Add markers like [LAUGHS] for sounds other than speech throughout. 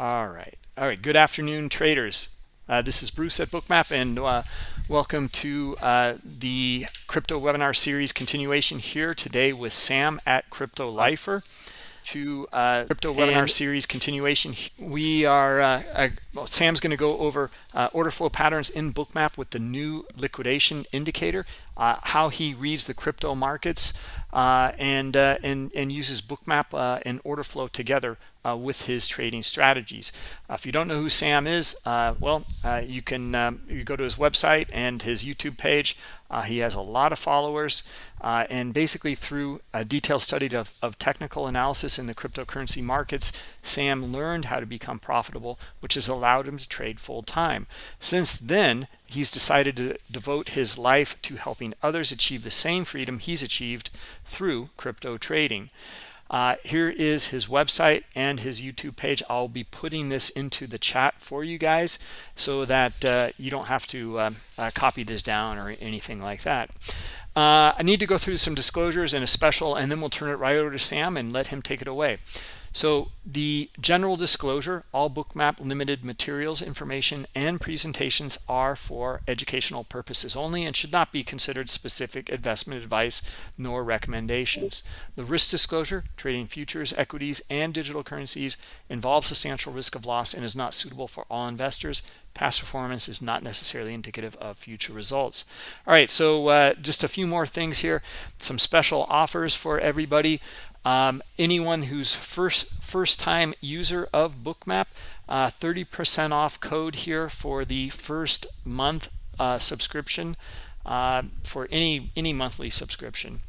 All right. All right. Good afternoon, traders. Uh, this is Bruce at Bookmap, and uh, welcome to uh, the crypto webinar series continuation here today with Sam at Crypto Lifer. To uh, crypto webinar series continuation, we are uh, uh, well, Sam's going to go over order flow patterns in Bookmap with the new liquidation indicator, how he reads the crypto markets, and and and uses Bookmap and order flow together uh, with his trading strategies. Uh, if you don't know who Sam is, uh, well, uh, you can um, you go to his website and his YouTube page. Uh, he has a lot of followers, uh, and basically through a detailed study of, of technical analysis in the cryptocurrency markets, Sam learned how to become profitable, which has allowed him to trade full time. Since then, he's decided to devote his life to helping others achieve the same freedom he's achieved through crypto trading. Uh, here is his website and his YouTube page. I'll be putting this into the chat for you guys so that uh, you don't have to uh, uh copy this down or anything like that. Uh, I need to go through some disclosures and a special, and then we'll turn it right over to Sam and let him take it away. So the general disclosure, all bookmap limited materials, information, and presentations are for educational purposes only and should not be considered specific investment advice nor recommendations. The risk disclosure, trading futures, equities, and digital currencies involves substantial risk of loss and is not suitable for all investors. Past performance is not necessarily indicative of future results. All right, so uh, just a few more things here. Some special offers for everybody. Um, anyone who's first first time user of bookmap 30% uh, off code here for the first month uh, subscription uh, for any any monthly subscription.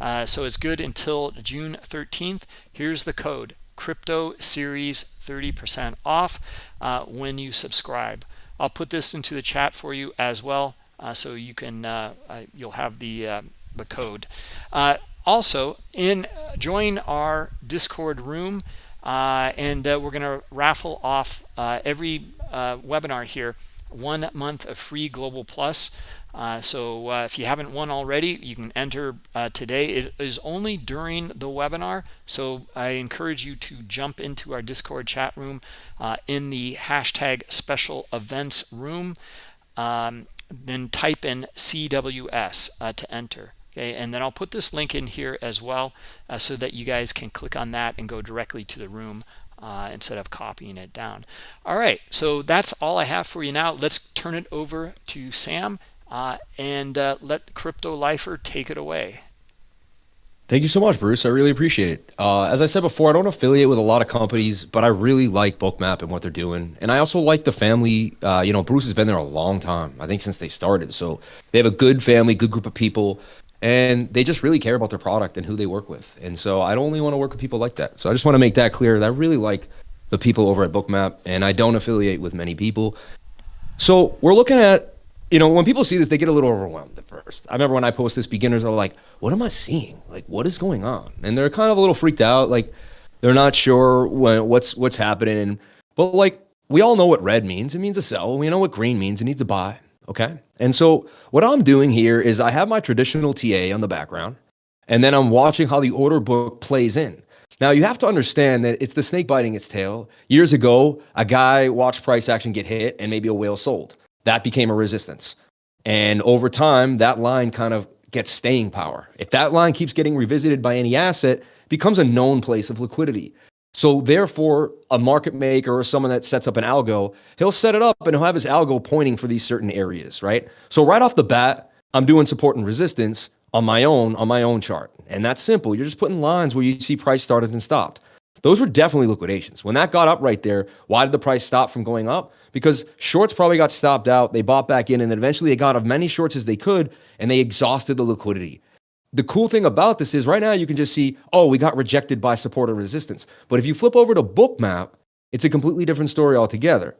Uh, so it's good until June 13th here's the code crypto series 30% off uh, when you subscribe. I'll put this into the chat for you as well uh, so you can you'll have the the code also in join our discord room uh, and uh, we're going to raffle off uh, every uh, webinar here one month of free global plus. Uh, so uh, if you haven't won already you can enter today. It is only during the webinar so i encourage you to jump into our discord chat room in the hashtag special events room um, then type in cws to enter okay and then i'll put this link in here as well uh, so that you guys can click on that and go directly to the room uh, instead of copying it down all right so that's all i have for you now let's turn it over to sam uh, and uh, let crypto lifer take it away Thank you so much, Bruce. I really appreciate it. Uh, as I said before, I don't affiliate with a lot of companies, but I really like Bookmap and what they're doing. And I also like the family. Uh, you know, Bruce has been there a long time, I think since they started. So they have a good family, good group of people and they just really care about their product and who they work with. And so I don't only want to work with people like that. So I just want to make that clear that I really like the people over at Bookmap and I don't affiliate with many people. So we're looking at, you know, when people see this, they get a little overwhelmed at first. I remember when I post this, beginners are like, what am I seeing? Like, what is going on? And they're kind of a little freaked out. Like they're not sure when, what's, what's happening. But like, we all know what red means. It means a sell. We know what green means. It needs a buy. Okay. And so what I'm doing here is I have my traditional TA on the background, and then I'm watching how the order book plays in. Now you have to understand that it's the snake biting its tail. Years ago, a guy watched price action get hit and maybe a whale sold. That became a resistance. And over time, that line kind of gets staying power. If that line keeps getting revisited by any asset, becomes a known place of liquidity. So therefore, a market maker or someone that sets up an algo, he'll set it up and he'll have his algo pointing for these certain areas, right? So right off the bat, I'm doing support and resistance on my own on my own chart. And that's simple. You're just putting lines where you see price started and stopped. Those were definitely liquidations. When that got up right there, why did the price stop from going up? Because shorts probably got stopped out, they bought back in, and eventually they got as many shorts as they could, and they exhausted the liquidity the cool thing about this is right now you can just see, oh, we got rejected by support or resistance. But if you flip over to Bookmap, it's a completely different story altogether.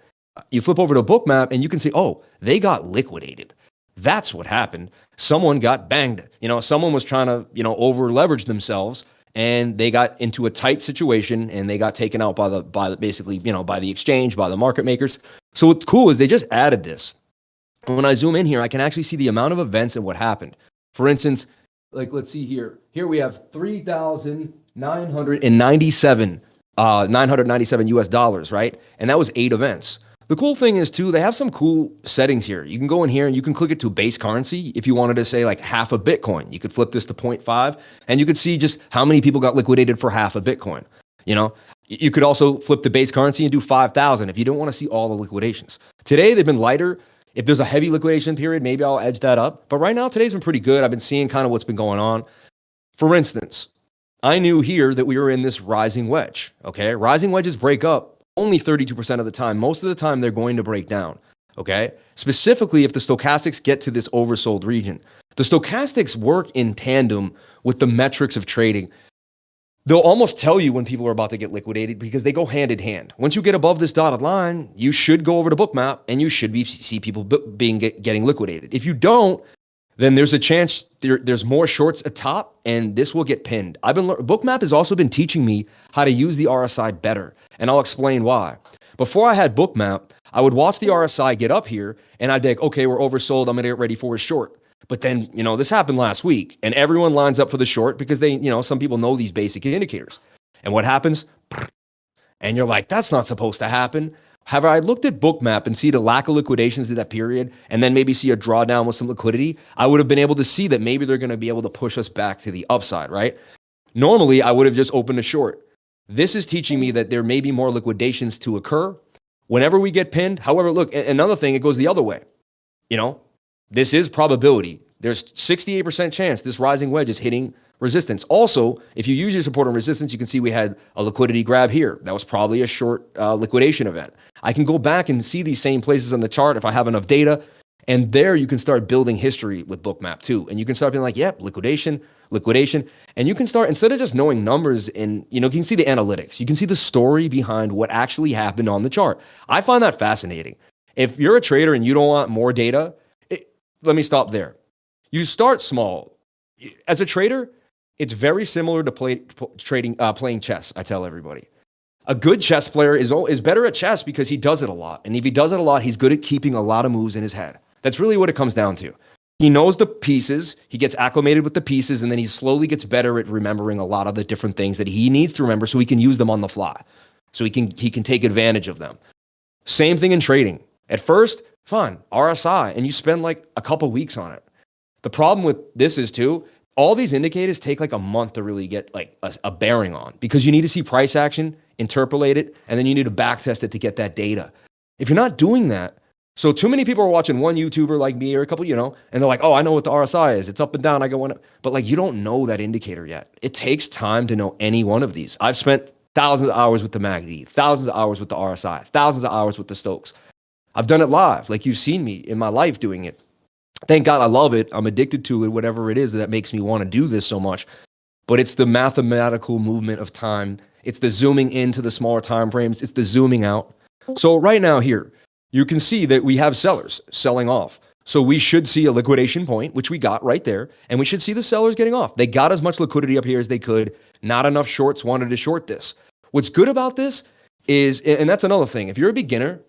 You flip over to Bookmap and you can see, oh, they got liquidated. That's what happened. Someone got banged. You know, someone was trying to, you know, over leverage themselves and they got into a tight situation and they got taken out by the by the basically, you know, by the exchange, by the market makers. So what's cool is they just added this. when I zoom in here, I can actually see the amount of events and what happened. For instance, like let's see here. Here we have 3,997 uh, 997 US dollars, right? And that was eight events. The cool thing is too, they have some cool settings here. You can go in here and you can click it to base currency. If you wanted to say like half a Bitcoin, you could flip this to 0.5 and you could see just how many people got liquidated for half a Bitcoin. You know, you could also flip the base currency and do 5,000 if you don't want to see all the liquidations. Today, they've been lighter. If there's a heavy liquidation period, maybe I'll edge that up. But right now, today's been pretty good. I've been seeing kind of what's been going on. For instance, I knew here that we were in this rising wedge. Okay. Rising wedges break up only 32% of the time. Most of the time, they're going to break down. Okay. Specifically, if the stochastics get to this oversold region, the stochastics work in tandem with the metrics of trading. They'll almost tell you when people are about to get liquidated because they go hand in hand. Once you get above this dotted line, you should go over to bookmap and you should be see people being get, getting liquidated. If you don't, then there's a chance there, there's more shorts atop and this will get pinned. I've been Bookmap has also been teaching me how to use the RSI better, and I'll explain why. Before I had Bookmap, I would watch the RSI get up here and I'd be like, okay, we're oversold. I'm gonna get ready for a short. But then, you know, this happened last week and everyone lines up for the short because they, you know, some people know these basic indicators. And what happens? And you're like, that's not supposed to happen. Have I looked at Bookmap and see the lack of liquidations in that period and then maybe see a drawdown with some liquidity, I would have been able to see that maybe they're going to be able to push us back to the upside, right? Normally, I would have just opened a short. This is teaching me that there may be more liquidations to occur whenever we get pinned. However, look, another thing, it goes the other way. You know, this is probability. There's 68% chance this rising wedge is hitting resistance. Also, if you use your support and resistance, you can see we had a liquidity grab here. That was probably a short uh, liquidation event. I can go back and see these same places on the chart if I have enough data. And there you can start building history with Bookmap too. And you can start being like, yep, liquidation, liquidation. And you can start, instead of just knowing numbers and, you know, you can see the analytics. You can see the story behind what actually happened on the chart. I find that fascinating. If you're a trader and you don't want more data, let me stop there. You start small. As a trader, it's very similar to play, trading, uh, playing chess. I tell everybody, a good chess player is is better at chess because he does it a lot, and if he does it a lot, he's good at keeping a lot of moves in his head. That's really what it comes down to. He knows the pieces, he gets acclimated with the pieces, and then he slowly gets better at remembering a lot of the different things that he needs to remember so he can use them on the fly. So he can he can take advantage of them. Same thing in trading. At first, fun, RSI, and you spend like a couple weeks on it. The problem with this is too, all these indicators take like a month to really get like a, a, bearing on because you need to see price action, interpolate it, and then you need to back test it to get that data. If you're not doing that, so too many people are watching one YouTuber like me or a couple, you know, and they're like, oh, I know what the RSI is. It's up and down. I go one, but like you don't know that indicator yet. It takes time to know any one of these. I've spent thousands of hours with the MACD, thousands of hours with the RSI, thousands of hours with the Stokes. I've done it live, like you've seen me in my life doing it thank God I love it. I'm addicted to it, whatever it is that makes me want to do this so much. But it's the mathematical movement of time. It's the zooming into the smaller time frames. It's the zooming out. So right now here, you can see that we have sellers selling off. So we should see a liquidation point, which we got right there, and we should see the sellers getting off. They got as much liquidity up here as they could. Not enough shorts wanted to short this. What's good about this is, and that's another thing, if you're a beginner,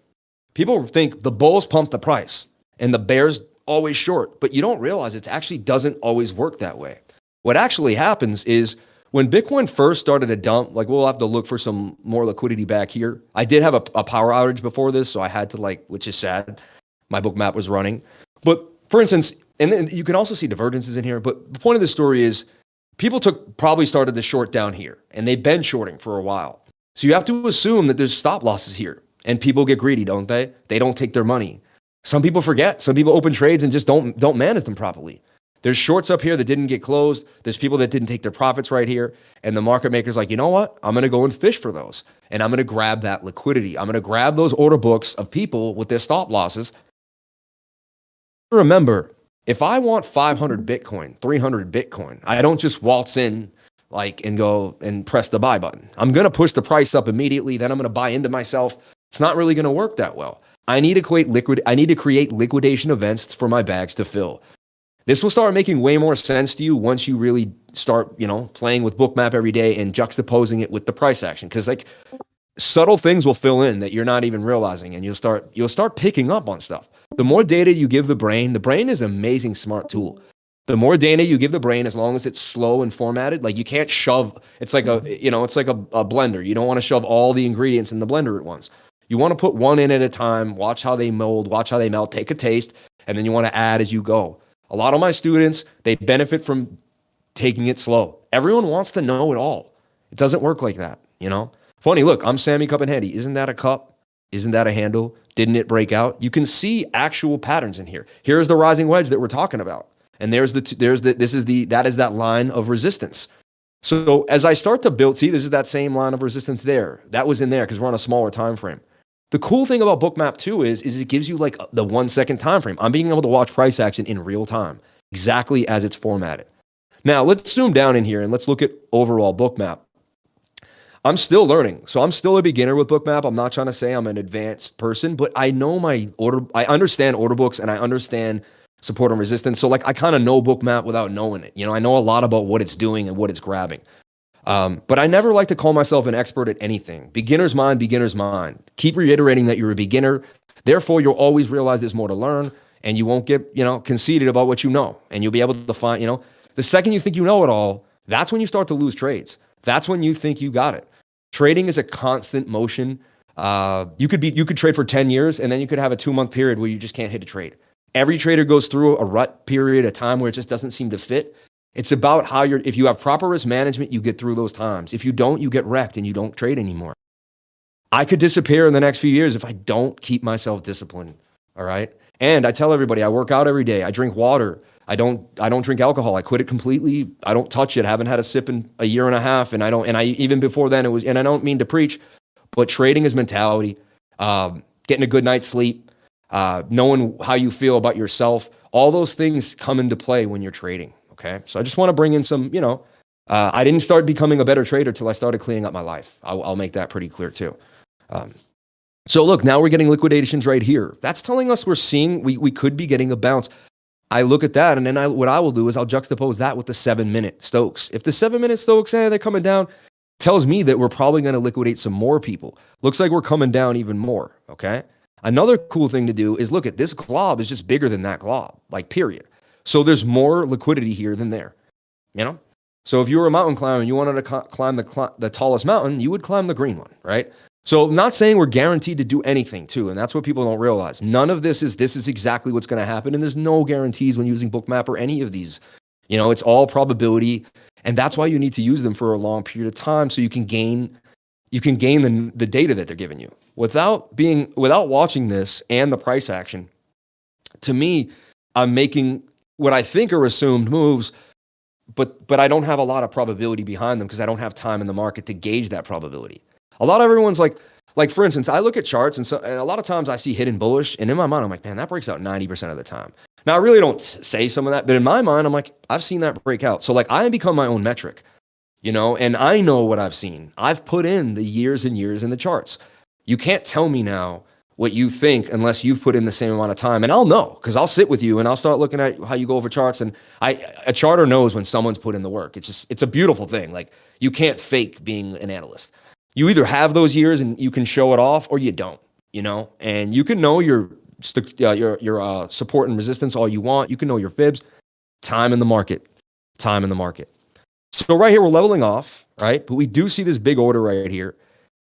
people think the bulls pump the price and the bears always short, but you don't realize it actually doesn't always work that way. What actually happens is when Bitcoin first started to dump, like we'll have to look for some more liquidity back here. I did have a, a power outage before this, so I had to like, which is sad. My Bookmap was running. But for instance, and then you can also see divergences in here. But the point of the story is people took probably started to short down here and they've been shorting for a while. So you have to assume that there's stop losses here and people get greedy, don't they? They don't take their money. Some people forget. Some people open trades and just don't don't manage them properly. There's shorts up here that didn't get closed. There's people that didn't take their profits right here. And the market maker's like, you know what? I'm going to go and fish for those. And I'm going to grab that liquidity. I'm going to grab those order books of people with their stop losses. Remember, if I want 500 Bitcoin, 300 Bitcoin, I don't just waltz in like and go and press the buy button. I'm going to push the price up immediately. Then I'm going to buy into myself. It's not really going to work that well. I need to create liquid. I need to create liquidation events for my bags to fill. This will start making way more sense to you once you really start, you know, playing with Bookmap every day and juxtaposing it with the price action. Because like subtle things will fill in that you're not even realizing, and you'll start you'll start picking up on stuff. The more data you give the brain, the brain is an amazing smart tool. The more data you give the brain, as long as it's slow and formatted, like you can't shove. It's like a you know, it's like a, a blender. You don't want to shove all the ingredients in the blender at once. You want to put one in at a time. Watch how they mold. Watch how they melt. Take a taste, and then you want to add as you go. A lot of my students they benefit from taking it slow. Everyone wants to know it all. It doesn't work like that, you know. Funny, look, I'm Sammy Cup and Handy. Isn't that a cup? Isn't that a handle? Didn't it break out? You can see actual patterns in here. Here's the rising wedge that we're talking about. And there's the there's the this is the that is that line of resistance. So as I start to build, see, this is that same line of resistance there. That was in there because we're on a smaller time frame. The cool thing about Bookmap 2 is, is it gives you like the one second time frame. I'm being able to watch price action in real time, exactly as it's formatted. Now let's zoom down in here and let's look at overall Bookmap. I'm still learning. So I'm still a beginner with Bookmap. I'm not trying to say I'm an advanced person, but I know my order, I understand order books and I understand support and resistance. So like I kind of know Bookmap without knowing it. You know, I know a lot about what it's doing and what it's grabbing. Um, but I never like to call myself an expert at anything. Beginner's mind, beginner's mind. Keep reiterating that you're a beginner. Therefore, you'll always realize there's more to learn and you won't get, you know, conceited about what you know. And you'll be able to find, you know, the second you think you know it all, that's when you start to lose trades. That's when you think you got it. Trading is a constant motion. Uh, you could be you could trade for 10 years and then you could have a two month period where you just can't hit a trade. Every trader goes through a rut period, a time where it just doesn't seem to fit. It's about how you're if you have proper risk management, you get through those times. If you don't, you get wrecked and you don't trade anymore. I could disappear in the next few years if I don't keep myself disciplined. All right. And I tell everybody I work out every day. I drink water. I don't I don't drink alcohol. I quit it completely. I don't touch it. I haven't had a sip in a year and a half. And I don't and I even before then it was and I don't mean to preach, but trading is mentality. Um, getting a good night's sleep, uh, knowing how you feel about yourself, all those things come into play when you're trading. Okay. So I just want to bring in some, you know, uh, I didn't start becoming a better trader till I started cleaning up my life. I'll, I'll make that pretty clear too. Um, so look, now we're getting liquidations right here. That's telling us we're seeing we we could be getting a bounce. I look at that, and then I, what I will do is I'll juxtapose that with the seven minute Stokes. If the seven minute Stokes, eh, they're coming down, tells me that we're probably going to liquidate some more people. Looks like we're coming down even more. Okay. Another cool thing to do is look at this glob is just bigger than that glob, like period. So there's more liquidity here than there. You know. So if you were a mountain climber and you wanted to climb the the tallest mountain, you would climb the green one, right? So I'm not saying we're guaranteed to do anything too, and that's what people don't realize. None of this is this is exactly what's going to happen, and there's no guarantees when using Bookmap or any of these. You know, it's all probability, and that's why you need to use them for a long period of time so you can gain you can gain the, the data that they're giving you without being without watching this and the price action. To me, I'm making what I think are assumed moves, but but I don't have a lot of probability behind them because I don't have time in the market to gauge that probability. A lot of everyone's like, like for instance, I look at charts and so and a lot of times I see hidden bullish, and in my mind I'm like, man, that breaks out 90% of the time. Now I really don't say some of that, but in my mind I'm like, I've seen that break out. So like I become my own metric, you know, and I know what I've seen. I've put in the years and years in the charts. You can't tell me now what you think unless you've put in the same amount of time. And i'll know because i'll sit with you and i'll start looking at how you go over charts. And i a charter knows when someone's put in the work. It's just it's a beautiful thing. Like you can't fake being an analyst. You either have those years and you can show it off or you don't, you know, and you can know your, uh, your, your uh, support and resistance all you want. You can know your fibs, time in the market, time in the market. So right here, we're leveling off, right? But we do see this big order right here.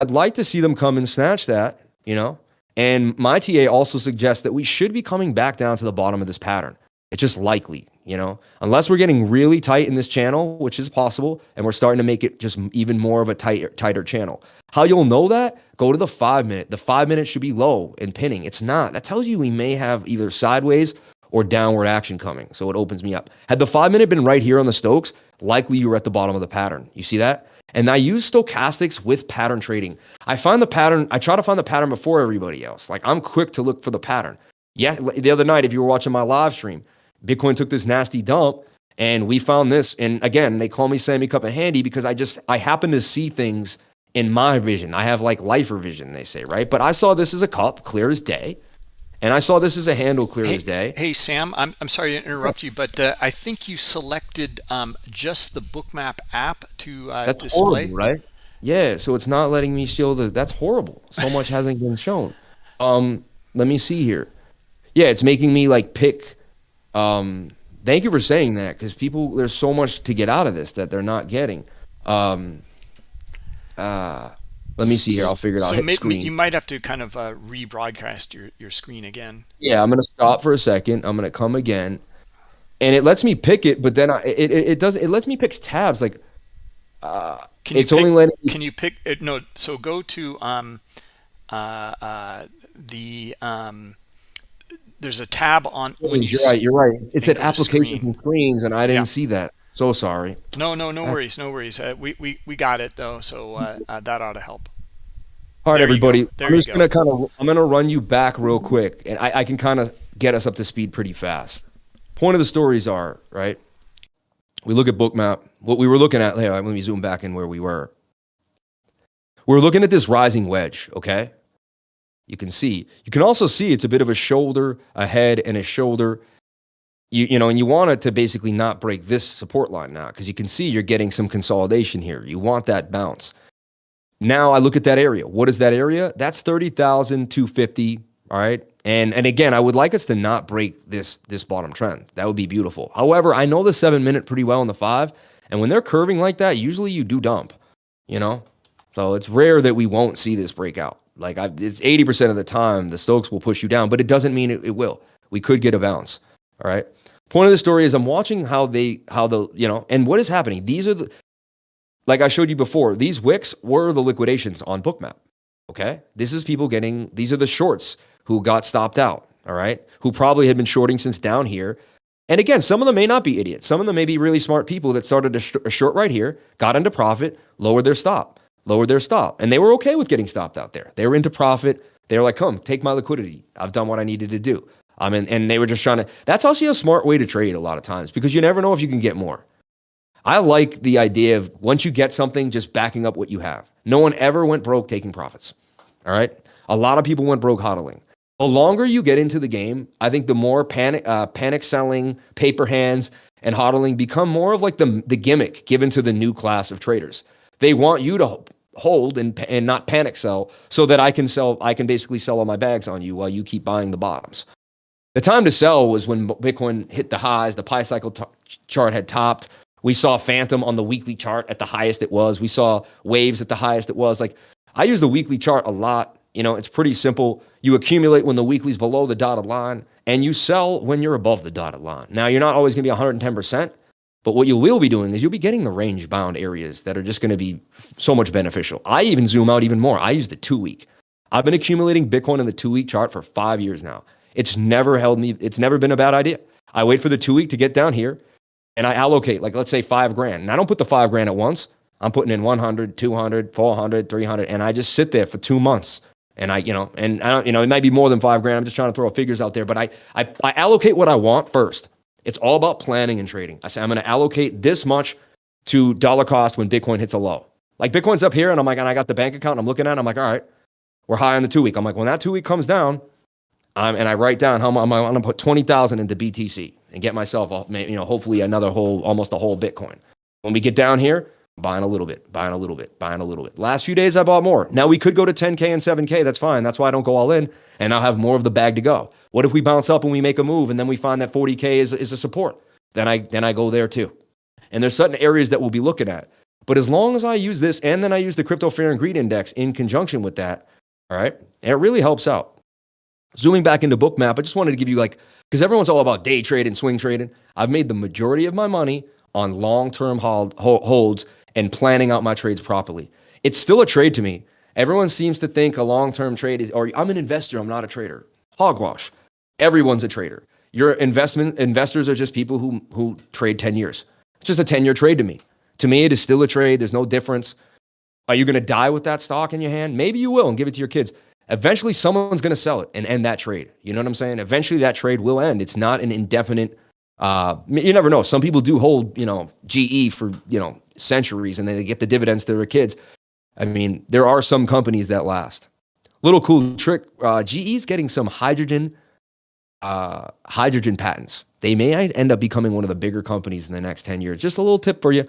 I'd like to see them come and snatch that, you know, and my TA also suggests that we should be coming back down to the bottom of this pattern. It's just likely, you know, unless we're getting really tight in this channel, which is possible, and we're starting to make it just even more of a tighter, tighter channel. How you'll know that? Go to the five minute. The five minute should be low and pinning. It's not. That tells you we may have either sideways or downward action coming. So it opens me up. Had the five minute been right here on the Stokes, likely you were at the bottom of the pattern. You see that? And I use stochastics with pattern trading. I find the pattern, I try to find the pattern before everybody else. Like I'm quick to look for the pattern. Yeah, the other night, if you were watching my live stream, Bitcoin took this nasty dump and we found this. And again, they call me Sammy Cup and Handy because I just, I happen to see things in my vision. I have like lifer vision, they say, right? But I saw this as a cup, clear as day. And I saw this as a handle clear hey, as day. Hey, Sam, I'm, I'm sorry to interrupt you, but uh, I think you selected um, just the Bookmap app to uh, that's display. Horrible, right? Yeah, so it's not letting me show the, that's horrible. So much [LAUGHS] hasn't been shown. Um, let me see here. Yeah, it's making me like pick um, thank you for saying that because people there's so much to get out of this that they're not getting. Um, uh, let me see here. I'll figure it out. So maybe you might have to kind of uh, rebroadcast your your screen again. Yeah, I'm gonna stop for a second. I'm gonna come again, and it lets me pick it, but then I, it, it it does it lets me pick tabs like Can you it's only letting me Can you pick? uh, No. So go to um, uh, uh, the um, there's a tab on when you. You're s- right. You're right. It said applications screen. and screens, and I didn't Yeah. see that. So sorry. No, no, no worries, no worries. Uh, we we we got it though, so uh, uh, that ought to help. All right, There everybody. I'm just go. gonna kind of I'm gonna run you back real quick, and I, I can kind of get us up to speed pretty fast. Point of the stories are right. We look at Bookmap. What we were looking at. Here, let me zoom back in where we were. We're looking at this rising wedge. Okay. You can see. You can also see it's a bit of a shoulder, a head, and a shoulder. You, you know, and you want it to basically not break this support line now because you can see you're getting some consolidation here. You want that bounce. Now I look at that area. What is that area? That's 30,250. All right. And and again, I would like us to not break this this bottom trend. That would be beautiful. However, I know the seven minute pretty well in the five. And when they're curving like that, usually you do dump, you know? So it's rare that we won't see this breakout. Like I, it's 80% of the time the Stokes will push you down, but it doesn't mean it, it will. We could get a bounce. All right. Point of the story is I'm watching how they how the you know and what is happening. These are the like I showed you before, these wicks were the liquidations on Bookmap. Okay. This is people getting, these are the shorts who got stopped out. All right. Who probably had been shorting since down here. And again, some of them may not be idiots. Some of them may be really smart people that started a, sh- a short right here, got into profit, lowered their stop, lowered their stop. And they were okay with getting stopped out there. They were into profit. They were like, come, take my liquidity. I've done what I needed to do. Um, and, and they were just trying to, that's also a smart way to trade a lot of times because you never know if you can get more. I like the idea of once you get something, just backing up what you have. No one ever went broke taking profits. All right. A lot of people went broke hodling. The longer you get into the game, I think the more panic, uh, panic selling, paper hands, and hodling become more of like the the gimmick given to the new class of traders. They want you to hold and and not panic sell, so that I can sell. I can basically sell all my bags on you while you keep buying the bottoms. The time to sell was when Bitcoin hit the highs. The Pi cycle chart had topped. We saw Phantom on the weekly chart at the highest it was. We saw waves at the highest it was. Like I use the weekly chart a lot. You know, it's pretty simple. You accumulate when the weekly's below the dotted line, and you sell when you're above the dotted line. Now, you're not always going to be 110%, but what you will be doing is you'll be getting the range bound areas that are just going to be so much beneficial. I even zoom out even more. I use the two week. I've been accumulating Bitcoin in the two week chart for five years now. It's never held me, it's never been a bad idea. I wait for the two week to get down here and I allocate, like, let's say five grand. And I don't put the five grand at once. I'm putting in 100, 200, 400, 300, and I just sit there for two months. And I, you know, and I don't, you know, it might be more than five grand. I'm just trying to throw figures out there, but I, I, I allocate what I want first. It's all about planning and trading. I say I'm going to allocate this much to dollar cost when Bitcoin hits a low. Like Bitcoin's up here, and I'm like, and I got the bank account, and I'm looking at, it, I'm like, all right, we're high on the two week. I'm like, when that two week comes down, um, and I write down how much I'm going to put twenty thousand into BTC and get myself, a, you know, hopefully another whole, almost a whole Bitcoin. When we get down here, buying a little bit, buying a little bit, buying a little bit. Last few days, I bought more. Now we could go to 10K and 7K. That's fine. That's why I don't go all in and I'll have more of the bag to go. What if we bounce up and we make a move and then we find that 40K is, is a support? Then I, then I go there too. And there's certain areas that we'll be looking at. But as long as I use this and then I use the crypto fear and greed index in conjunction with that, all right, it really helps out. Zooming back into Bookmap, I just wanted to give you like, because everyone's all about day trading, swing trading. I've made the majority of my money on long term hold, holds and planning out my trades properly. It's still a trade to me. Everyone seems to think a long term trade is, or I'm an investor, I'm not a trader. Hogwash. Everyone's a trader. Your investment investors are just people who who trade 10 years. It's just a 10 year trade to me. To me, it is still a trade. There's no difference. Are you going to die with that stock in your hand? Maybe you will and give it to your kids. Eventually, someone's going to sell it and end that trade. You know what I'm saying? Eventually, that trade will end. It's not an indefinite. Uh, you never know. Some people do hold, you know, GE for you know centuries, and they get the dividends to their kids. I mean, there are some companies that last. Little cool trick. Uh, is getting some hydrogen, uh, hydrogen patents. They may end up becoming one of the bigger companies in the next ten years. Just a little tip for you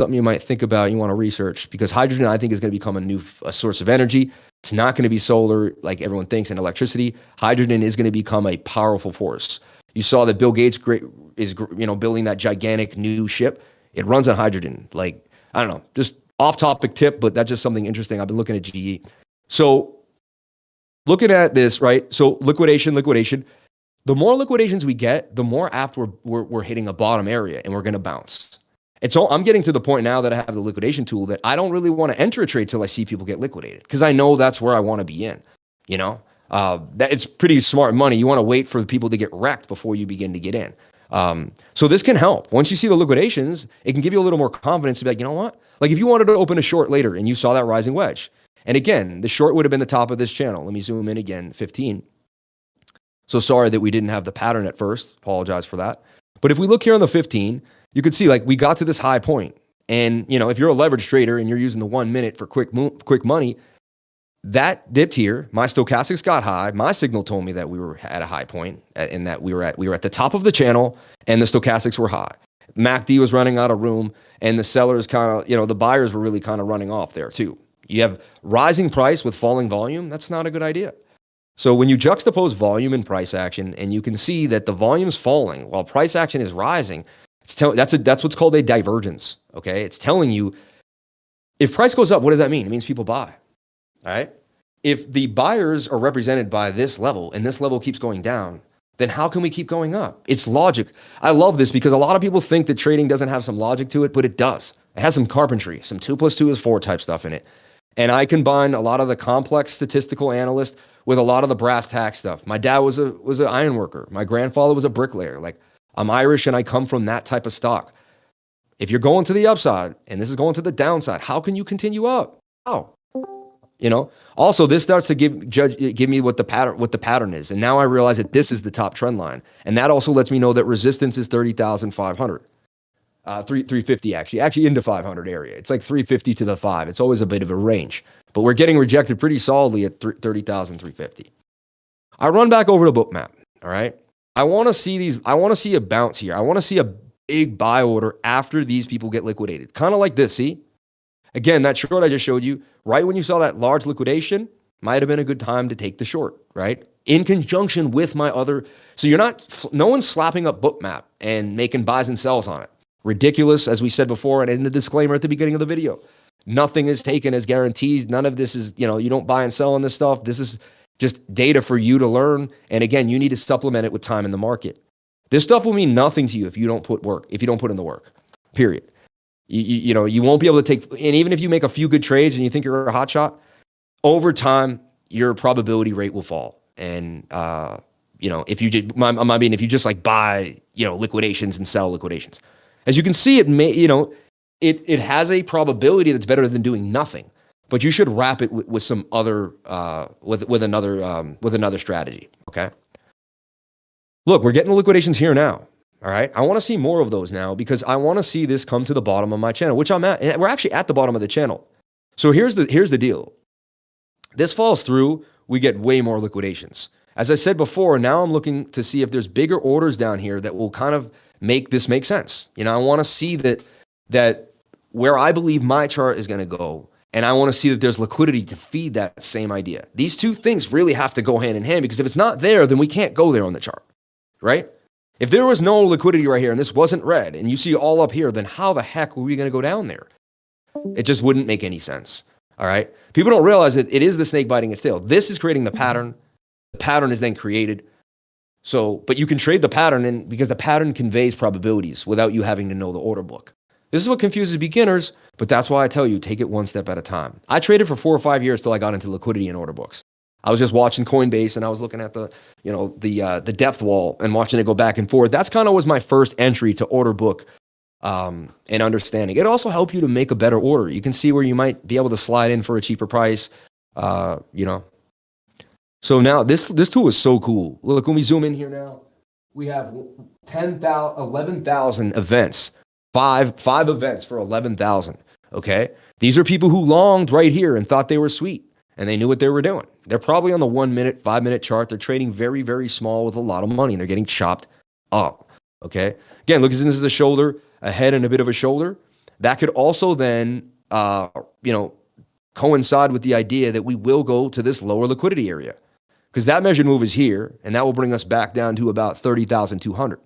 something you might think about, you want to research because hydrogen, I think, is going to become a new a source of energy. It's not going to be solar like everyone thinks and electricity. Hydrogen is going to become a powerful force. You saw that Bill Gates is you know building that gigantic new ship. It runs on hydrogen. Like I don't know, just off topic tip, but that's just something interesting. I've been looking at GE. So looking at this, right? So liquidation, liquidation. The more liquidations we get, the more apt we're, we're, we're hitting a bottom area and we're going to bounce. And so I'm getting to the point now that I have the liquidation tool that I don't really want to enter a trade till I see people get liquidated because I know that's where I want to be in. You know, uh, that it's pretty smart money. You want to wait for the people to get wrecked before you begin to get in. Um, so this can help. Once you see the liquidations, it can give you a little more confidence to be like, you know what? Like if you wanted to open a short later and you saw that rising wedge, and again, the short would have been the top of this channel. Let me zoom in again, 15. So sorry that we didn't have the pattern at first. Apologize for that. But if we look here on the 15, you could see like we got to this high. And you know, if you're a leverage trader and you're using the one minute for quick quick money, that dipped here. My stochastics got high. My signal told me that we were at a high point and that we were at we were at the top of the channel and the stochastics were high. MACD was running out of room and the sellers kind of, you know, the buyers were really kind of running off there too. You have rising price with falling volume. That's not a good idea. So when you juxtapose volume and price action and you can see that the volume's falling while price action is rising, it's tell, that's a, that's what's called a divergence, okay? It's telling you if price goes up, what does that mean? It means people buy. All right? If the buyers are represented by this level and this level keeps going down, then how can we keep going up? It's logic. I love this because a lot of people think that trading doesn't have some logic to it, but it does. It has some carpentry, some two plus two is four type stuff in it. And I combine a lot of the complex statistical analyst with a lot of the brass tack stuff. My dad was a was an iron worker. My grandfather was a bricklayer. Like I'm Irish and I come from that type of stock. If you're going to the upside and this is going to the downside, how can you continue up? How? You know. Also, this starts to give judge give me what the pattern what the pattern is, and now I realize that this is the top trend line, and that also lets me know that resistance is thirty thousand five hundred. Uh, three, 350 actually, actually into 500 area. It's like 350 to the five. It's always a bit of a range, but we're getting rejected pretty solidly at 30,350. I run back over to Bookmap. All right. I want to see these. I want to see a bounce here. I want to see a big buy order after these people get liquidated. Kind of like this. See, again, that short I just showed you, right when you saw that large liquidation, might have been a good time to take the short, right? In conjunction with my other. So you're not, no one's slapping up Bookmap and making buys and sells on it. Ridiculous, as we said before, and in the disclaimer at the beginning of the video. Nothing is taken as guarantees. None of this is, you know, you don't buy and sell on this stuff. This is just data for you to learn. And again, you need to supplement it with time in the market. This stuff will mean nothing to you if you don't put work, if you don't put in the work, period. You, you, you know, you won't be able to take, and even if you make a few good trades and you think you're a hot shot, over time, your probability rate will fall. And, uh, you know, if you did, I mean, if you just like buy, you know, liquidations and sell liquidations, as you can see, it may, you know, it, it has a probability that's better than doing nothing, but you should wrap it with, with some other, uh, with, with another, um, with another strategy. Okay. Look, we're getting the liquidations here now. All right. I want to see more of those now because I want to see this come to the bottom of my channel, which I'm at. We're actually at the bottom of the channel. So here's the, here's the deal. This falls through, we get way more liquidations. As I said before, now I'm looking to see if there's bigger orders down here that will kind of make this make sense. You know, I want to see that that where I believe my chart is going to go, and I want to see that there's liquidity to feed that same idea. These two things really have to go hand in hand because if it's not there, then we can't go there on the chart, right? If there was no liquidity right here and this wasn't red and you see all up here, then how the heck were we going to go down there? It just wouldn't make any sense. All right. People don't realize that it is the snake biting its tail. This is creating the pattern. The pattern is then created. So, but you can trade the pattern and because the pattern conveys probabilities without you having to know the order book. This is what confuses beginners, but that's why I tell you, take it one step at a time. I traded for four or five years till I got into liquidity and order books. I was just watching Coinbase and I was looking at the, you know, the uh, the depth wall and watching it go back and forth. That's kind of was my first entry to order book um, and understanding. It also helped you to make a better order. You can see where you might be able to slide in for a cheaper price. Uh, you know, so now this this tool is so cool. Look, when we zoom in here now, we have 10,000, 11,000 events, five five events for 11,000. Okay, these are people who longed right here and thought they were sweet and they knew what they were doing. They're probably on the one minute, five minute chart. They're trading very very small with a lot of money and they're getting chopped up. Okay, again, look, as this is a shoulder, a head, and a bit of a shoulder. That could also then, uh, you know, coincide with the idea that we will go to this lower liquidity area. because that measured move is here, and that will bring us back down to about 30,200.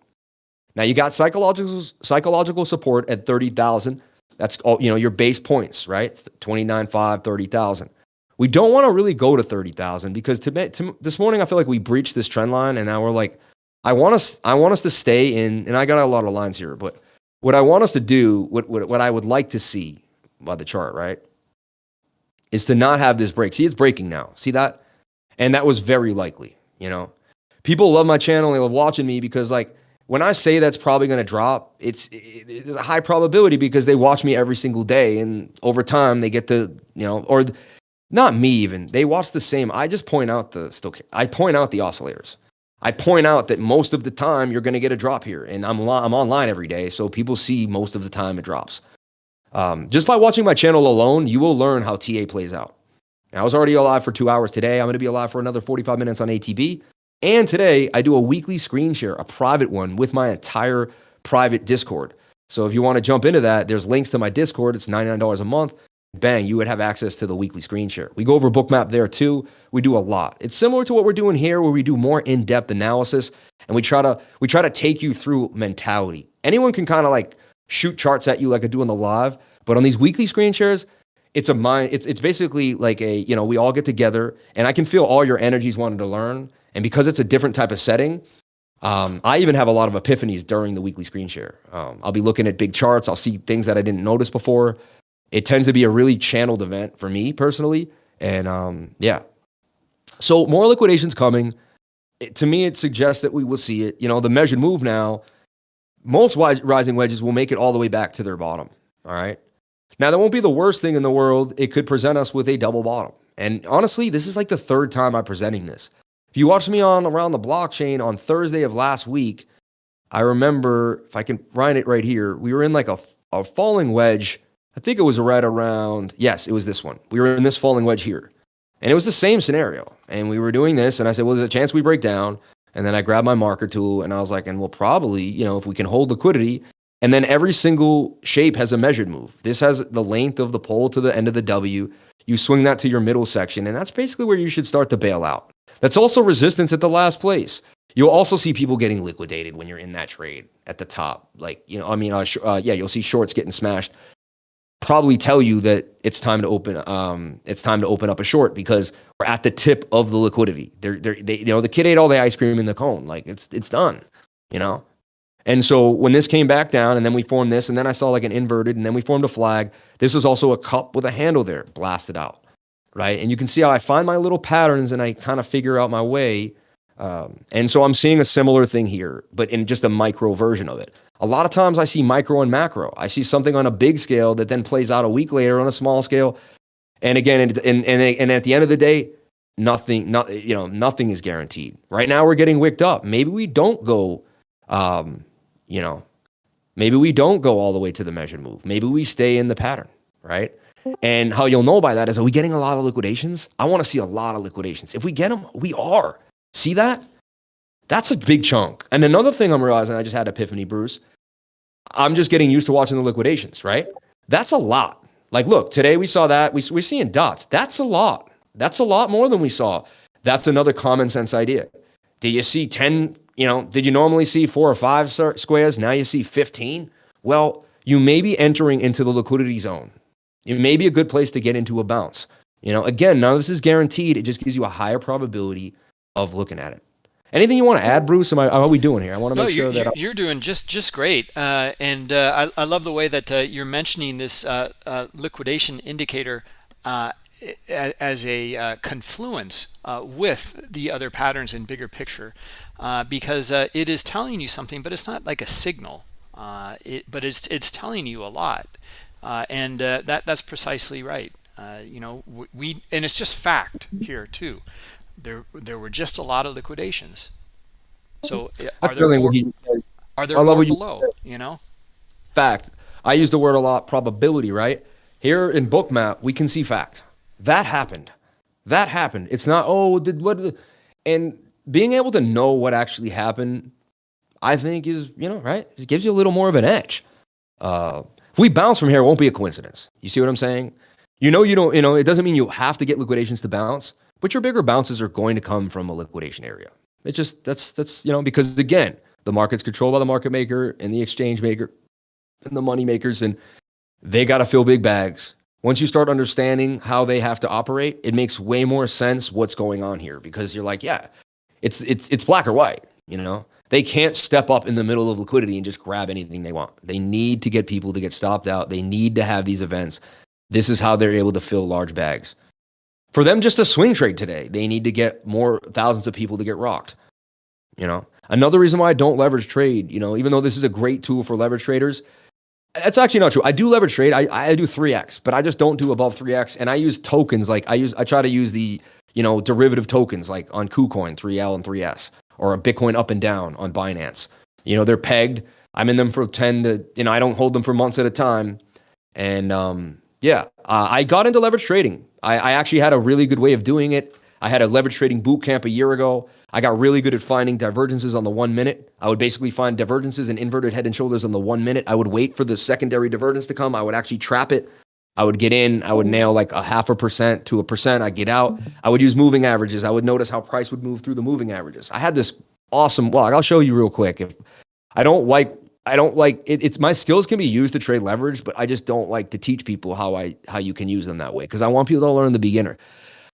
Now you got psychological psychological support at 30,000. That's all, you know, your base points, right? 29.5, 30,000. We don't want to really go to 30,000 because to, to, this morning I feel like we breached this trend line and now we're like I want us I want us to stay in and I got a lot of lines here, but what I want us to do, what what, what I would like to see by the chart, right? Is to not have this break. See, it's breaking now. See that? And that was very likely, you know. People love my channel, they love watching me because like when I say that's probably going to drop, it's it, there's a high probability because they watch me every single day, and over time they get to you know, or not me even. They watch the same. I just point out the still. I point out the oscillators. I point out that most of the time you're going to get a drop here, and I'm I'm online every day, so people see most of the time it drops. Um, just by watching my channel alone, you will learn how TA plays out. I was already alive for two hours today. I'm going to be alive for another 45 minutes on ATB. And today I do a weekly screen share, a private one with my entire private Discord. So if you want to jump into that, there's links to my Discord. It's $99 a month. Bang, you would have access to the weekly screen share. We go over bookmap there too. We do a lot. It's similar to what we're doing here where we do more in-depth analysis and we try to we try to take you through mentality. Anyone can kind of like shoot charts at you like I do in the live, but on these weekly screen shares, it's a mind it's it's basically like a, you know, we all get together and I can feel all your energies wanting to learn and because it's a different type of setting, um, I even have a lot of epiphanies during the weekly screen share. Um, I'll be looking at big charts. I'll see things that I didn't notice before. It tends to be a really channeled event for me personally. And um, yeah. So more liquidations coming. It, to me, it suggests that we will see it. You know, the measured move now, most rising wedges will make it all the way back to their bottom. All right. Now, that won't be the worst thing in the world. It could present us with a double bottom. And honestly, this is like the third time I'm presenting this. If you watched me on Around the Blockchain on Thursday of last week, I remember, if I can find it right here, we were in like a, a falling wedge. I think it was right around, yes, it was this one. We were in this falling wedge here. And it was the same scenario. And we were doing this, and I said, well, there's a chance we break down. And then I grabbed my marker tool, and I was like, and we'll probably, you know, if we can hold liquidity. And then every single shape has a measured move. This has the length of the pole to the end of the W. You swing that to your middle section, and that's basically where you should start to bail out. That's also resistance at the last place. You'll also see people getting liquidated when you're in that trade at the top. Like, you know, I mean, uh, uh, yeah, you'll see shorts getting smashed. Probably tell you that it's time to open. Um, it's time to open up a short because we're at the tip of the liquidity. They're, they're, they, you know, the kid ate all the ice cream in the cone. Like it's, it's done. You know. And so when this came back down, and then we formed this, and then I saw like an inverted, and then we formed a flag. This was also a cup with a handle there, blasted out right? And you can see how I find my little patterns and I kind of figure out my way. Um, and so I'm seeing a similar thing here, but in just a micro version of it. A lot of times I see micro and macro. I see something on a big scale that then plays out a week later on a small scale. And again, and, and, and at the end of the day, nothing, not, you know, nothing is guaranteed. Right now we're getting wicked up. Maybe we don't go, um, you know, maybe we don't go all the way to the measured move. Maybe we stay in the pattern, right? And how you'll know by that is, are we getting a lot of liquidations? I want to see a lot of liquidations. If we get them, we are. See that? That's a big chunk. And another thing I'm realizing, I just had epiphany, Bruce. I'm just getting used to watching the liquidations, right? That's a lot. Like, look, today we saw that. We, we're seeing dots. That's a lot. That's a lot more than we saw. That's another common sense idea. Did you see 10, you know, did you normally see four or five squares? Now you see 15? Well, you may be entering into the liquidity zone. It may be a good place to get into a bounce. You know, again, none of this is guaranteed. It just gives you a higher probability of looking at it. Anything you want to add, Bruce? Am I, how are we doing here? I want to no, make sure you're, that you're, doing just just great, uh, and uh, I, I love the way that uh, you're mentioning this uh, uh, liquidation indicator uh, as a confluence with the other patterns in bigger picture, because it is telling you something, but it's not like a signal. it, but it's it's telling you a lot. Uh, and uh, that that's precisely right. Uh, you know, we and it's just fact here too. There there were just a lot of liquidations. So are there more, are there more below? You, you know, fact. I use the word a lot. Probability, right? Here in Bookmap, we can see fact. That happened. That happened. It's not oh did what, and being able to know what actually happened, I think is you know right. It gives you a little more of an edge. Uh, if we bounce from here, it won't be a coincidence. You see what I'm saying? You know, you don't, you know, it doesn't mean you have to get liquidations to bounce, but your bigger bounces are going to come from a liquidation area. It's just that's that's you know because again, the market's controlled by the market maker and the exchange maker and the money makers, and they got to fill big bags. Once you start understanding how they have to operate, it makes way more sense what's going on here because you're like, yeah, it's it's it's black or white, you know. They can't step up in the middle of liquidity and just grab anything they want. They need to get people to get stopped out. They need to have these events. This is how they're able to fill large bags. For them just a swing trade today, they need to get more thousands of people to get rocked. You know, another reason why I don't leverage trade, you know, even though this is a great tool for leverage traders, that's actually not true. I do leverage trade. I, I do 3x, but I just don't do above 3x. And I use tokens like I use I try to use the, you know, derivative tokens like on KuCoin, 3L and 3S, or a Bitcoin up and down on Binance. You know, they're pegged. I'm in them for 10 to, you know, I don't hold them for months at a time. And um, yeah, uh, I got into leverage trading. I, I actually had a really good way of doing it. I had a leverage trading boot camp a year ago. I got really good at finding divergences on the one minute. I would basically find divergences and inverted head and shoulders on the one minute. I would wait for the secondary divergence to come. I would actually trap it. I would get in. I would nail like a half a percent to a percent. I get out. I would use moving averages. I would notice how price would move through the moving averages. I had this awesome. Well, I'll show you real quick. If I don't like, I don't like it, it's my skills can be used to trade leverage, but I just don't like to teach people how I how you can use them that way because I want people to learn the beginner.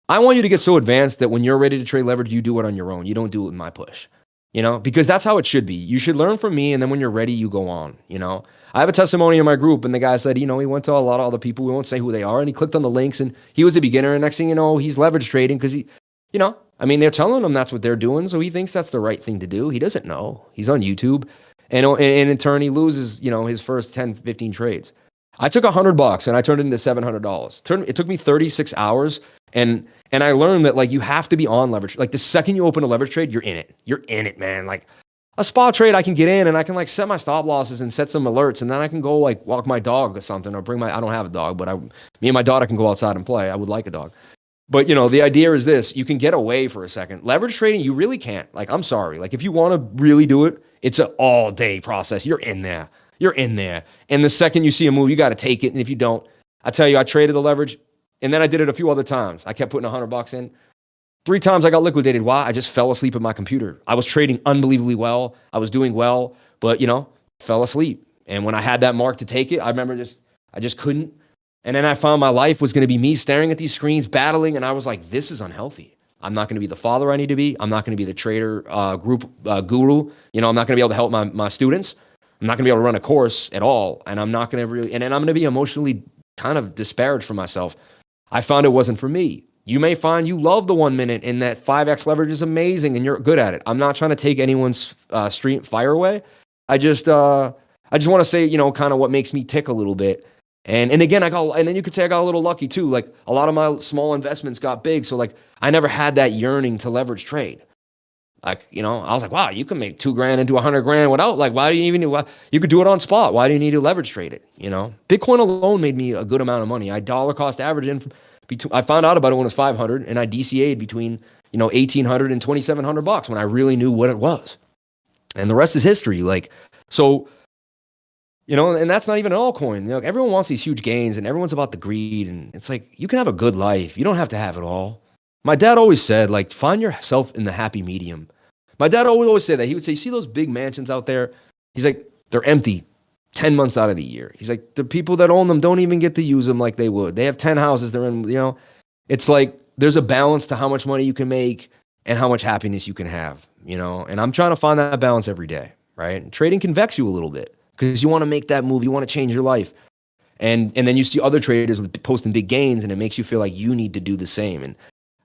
I want you to get so advanced that when you're ready to trade leverage, you do it on your own. You don't do it with my push, you know, because that's how it should be. You should learn from me. And then when you're ready, you go on, you know. I have a testimony in my group, and the guy said, you know, he went to a lot of other people. We won't say who they are. And he clicked on the links, and he was a beginner. And next thing you know, he's leverage trading because he, you know, I mean, they're telling him that's what they're doing. So he thinks that's the right thing to do. He doesn't know. He's on YouTube. And, and in turn, he loses, you know, his first 10, 15 trades. I took a hundred bucks and I turned it into seven hundred dollars. It took me 36 hours and and I learned that like you have to be on leverage. Like the second you open a leverage trade, you're in it. You're in it, man. Like a spot trade, I can get in and I can like set my stop losses and set some alerts, and then I can go like walk my dog or something, or bring my. I don't have a dog, but I, me and my daughter can go outside and play. I would like a dog, but you know the idea is this: you can get away for a second. Leverage trading, you really can't. Like I'm sorry, like if you want to really do it, it's an all day process. You're in there. You're in there, and the second you see a move, you got to take it, and if you don't, I tell you, I traded the leverage and then I did it a few other times. I kept putting a hundred bucks in. Three times I got liquidated. Why? I just fell asleep at my computer. I was trading unbelievably well. I was doing well, but you know, fell asleep. And when I had that mark to take it, I remember just I just couldn't. And then I found my life was going to be me staring at these screens, battling, and I was like, this is unhealthy. I'm not going to be the father I need to be. I'm not going to be the trader uh, group uh, guru. You know, I'm not going to be able to help my, my students. I'm not going to be able to run a course at all. And I'm not going to really, and then I'm going to be emotionally kind of disparaged for myself I found it wasn't for me. You may find you love the one minute and that 5x leverage is amazing and you're good at it. I'm not trying to take anyone's uh, stream fire away. I just, uh, I just want to say, you know, kind of what makes me tick a little bit. And and again, I got, and then you could say I got a little lucky too. Like a lot of my small investments got big, so like I never had that yearning to leverage trade. Like you know, I was like, wow, you can make two grand into a hundred grand without like, why do you even? Why, you could do it on spot. Why do you need to leverage trade it? You know, Bitcoin alone made me a good amount of money. I dollar cost averaged in I found out about it when it was five hundred, and I DCA'd between you know eighteen hundred and twenty seven hundred bucks when I really knew what it was. And the rest is history. Like so, you know, and that's not even an altcoin. You know, everyone wants these huge gains, and everyone's about the greed, and it's like you can have a good life. You don't have to have it all. My dad always said, like, find yourself in the happy medium. My dad always always say that. He would say, "See those big mansions out there?" He's like, "They're empty, ten months out of the year." He's like, "The people that own them don't even get to use them like they would. They have ten houses. They're in, you know." It's like there's a balance to how much money you can make and how much happiness you can have, you know. And I'm trying to find that balance every day, right? And trading can vex you a little bit because you want to make that move, you want to change your life, and and then you see other traders posting big gains, and it makes you feel like you need to do the same. And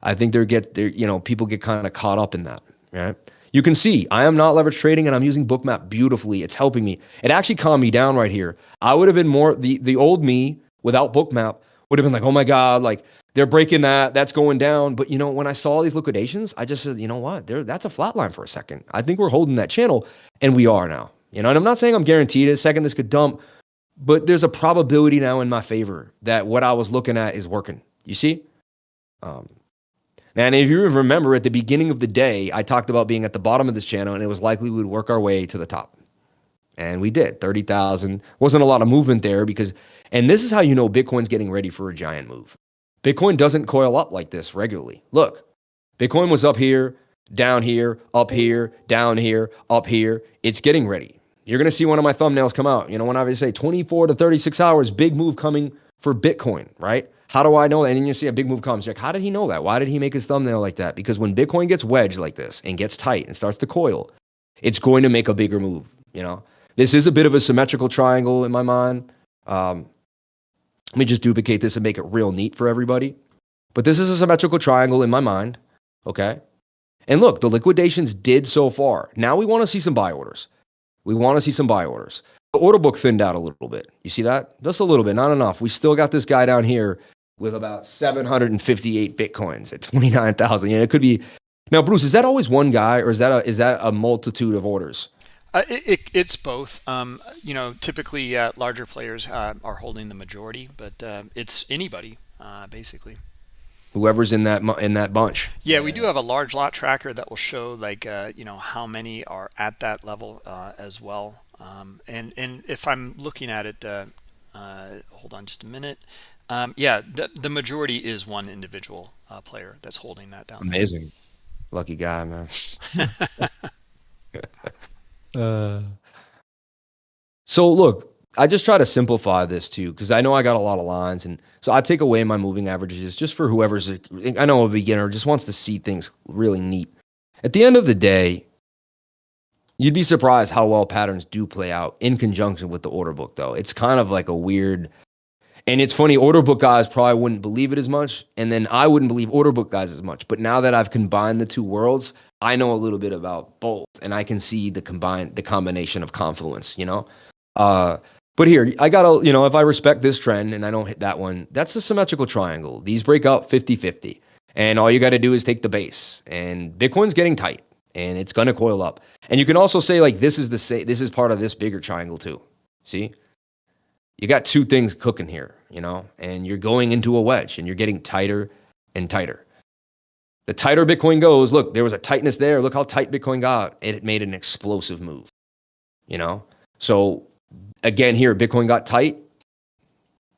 I think they're get they you know people get kind of caught up in that, right? You can see I am not leverage trading and I'm using Bookmap beautifully. It's helping me. It actually calmed me down right here. I would have been more the the old me without Bookmap would have been like, oh my god, like they're breaking that, that's going down. But you know, when I saw these liquidations, I just said, you know what, there that's a flat line for a second. I think we're holding that channel, and we are now. You know, and I'm not saying I'm guaranteed a second this could dump, but there's a probability now in my favor that what I was looking at is working. You see? Um, and if you remember at the beginning of the day, I talked about being at the bottom of this channel and it was likely we would work our way to the top. And we did 30,000. Wasn't a lot of movement there because, and this is how you know Bitcoin's getting ready for a giant move. Bitcoin doesn't coil up like this regularly. Look, Bitcoin was up here, down here, up here, down here, up here. It's getting ready. You're going to see one of my thumbnails come out. You know, when I say 24 to 36 hours, big move coming for Bitcoin, right? How do I know that? And then you see a big move comes. You're like, how did he know that? Why did he make his thumbnail like that? Because when Bitcoin gets wedged like this and gets tight and starts to coil, it's going to make a bigger move. You know, this is a bit of a symmetrical triangle in my mind. Um, let me just duplicate this and make it real neat for everybody. But this is a symmetrical triangle in my mind. Okay. And look, the liquidations did so far. Now we want to see some buy orders. We want to see some buy orders. The order book thinned out a little bit. You see that? Just a little bit, not enough. We still got this guy down here with about 758 bitcoins at 29,000. And it could be now, Bruce. Is that always one guy, or is that a is that a multitude of orders? Uh, it, it, it's both. Um, you know, typically uh, larger players uh, are holding the majority, but uh, it's anybody uh, basically. Whoever's in that in that bunch. Yeah, we do have a large lot tracker that will show like uh, you know how many are at that level as well. Um, and and if I'm looking at it, hold on just a minute. Um, yeah, the, the majority is one individual uh, player that's holding that down. Amazing. There. Lucky guy, man. [LAUGHS] uh, so look, I just try to simplify this too, because I know I got a lot of lines. And so I take away my moving averages just for whoever's, a, I know a beginner just wants to see things really neat. At the end of the day, you'd be surprised how well patterns do play out in conjunction with the order book, though. It's kind of like a weird and it's funny, order book guys probably wouldn't believe it as much. And then I wouldn't believe order book guys as much. But now that I've combined the two worlds, I know a little bit about both. And I can see the combined the combination of confluence, you know? Uh, but here, I gotta, you know, if I respect this trend and I don't hit that one, that's a symmetrical triangle. These break out 50-50. And all you gotta do is take the base. And Bitcoin's getting tight and it's gonna coil up. And you can also say like this is the same this is part of this bigger triangle too. See? You got two things cooking here, you know, and you're going into a wedge and you're getting tighter and tighter. The tighter Bitcoin goes, look, there was a tightness there. Look how tight Bitcoin got. It made an explosive move, you know? So again, here, Bitcoin got tight.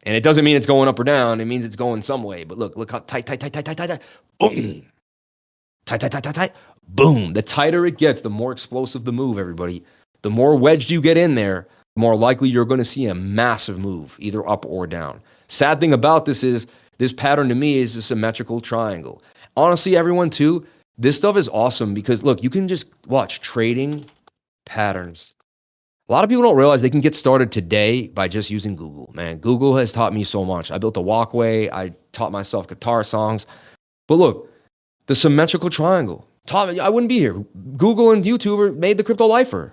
And it doesn't mean it's going up or down. It means it's going some way. But look, look how tight, tight, tight, tight, tight, tight. Boom. Tight, tight, tight, tight, tight. Boom. The tighter it gets, the more explosive the move, everybody. The more wedged you get in there, more likely you're going to see a massive move, either up or down. Sad thing about this is this pattern to me is a symmetrical triangle. Honestly, everyone too, this stuff is awesome because look, you can just watch trading patterns. A lot of people don't realize they can get started today by just using Google. Man, Google has taught me so much. I built a walkway, I taught myself guitar songs. But look, the symmetrical triangle. Me, I wouldn't be here. Google and YouTuber made the crypto lifer.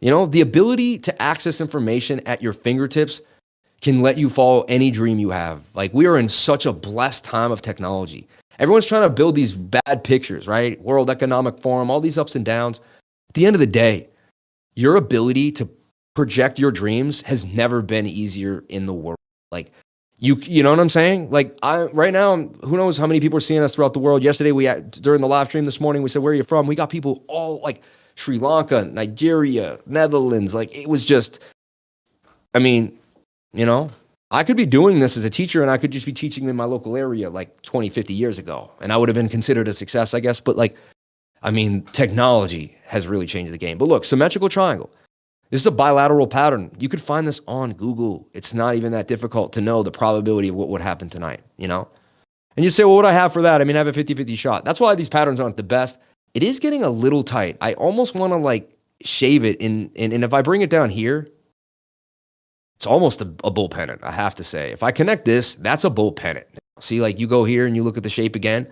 You know, the ability to access information at your fingertips can let you follow any dream you have. Like we are in such a blessed time of technology. Everyone's trying to build these bad pictures, right? World Economic Forum, all these ups and downs. At the end of the day, your ability to project your dreams has never been easier in the world. Like you, you know what I'm saying? Like I, right now, who knows how many people are seeing us throughout the world. Yesterday, we had, during the live stream this morning, we said, where are you from? We got people all like Sri Lanka, Nigeria, Netherlands. Like it was just, I mean, you know, I could be doing this as a teacher and I could just be teaching in my local area like 20, 50 years ago. And I would have been considered a success, I guess. But like, I mean, technology has really changed the game. But look, symmetrical triangle. This is a bilateral pattern. You could find this on Google. It's not even that difficult to know the probability of what would happen tonight, you know? And you say, well, what do I have for that? I mean, I have a 50 50 shot. That's why these patterns aren't the best it is getting a little tight. I almost want to like shave it in, and, and if I bring it down here, it's almost a, a bull pennant, I have to say. If I connect this, that's a bull pennant. See, like you go here and you look at the shape again,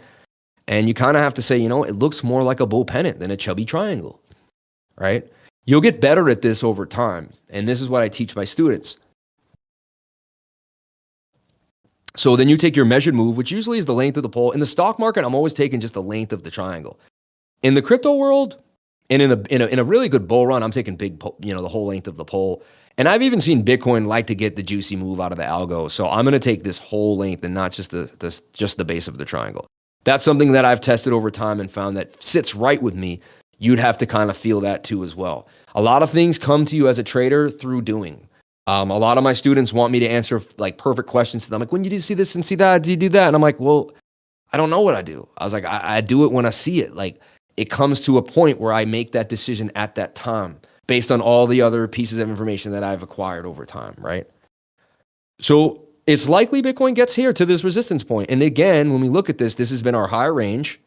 and you kind of have to say, you know, it looks more like a bull pennant than a chubby triangle, right? You'll get better at this over time. And this is what I teach my students. So then you take your measured move, which usually is the length of the pole. In the stock market, I'm always taking just the length of the triangle. In the crypto world, and in a, in a in a really good bull run, I'm taking big, you know, the whole length of the pole. And I've even seen Bitcoin like to get the juicy move out of the algo. So I'm going to take this whole length and not just the, the just the base of the triangle. That's something that I've tested over time and found that sits right with me. You'd have to kind of feel that too as well. A lot of things come to you as a trader through doing. Um, a lot of my students want me to answer like perfect questions to them. Like, when you do see this and see that, do you do that? And I'm like, well, I don't know what I do. I was like, I, I do it when I see it. Like, it comes to a point where I make that decision at that time based on all the other pieces of information that I've acquired over time, right? So it's likely Bitcoin gets here to this resistance point. And again, when we look at this, this has been our high range.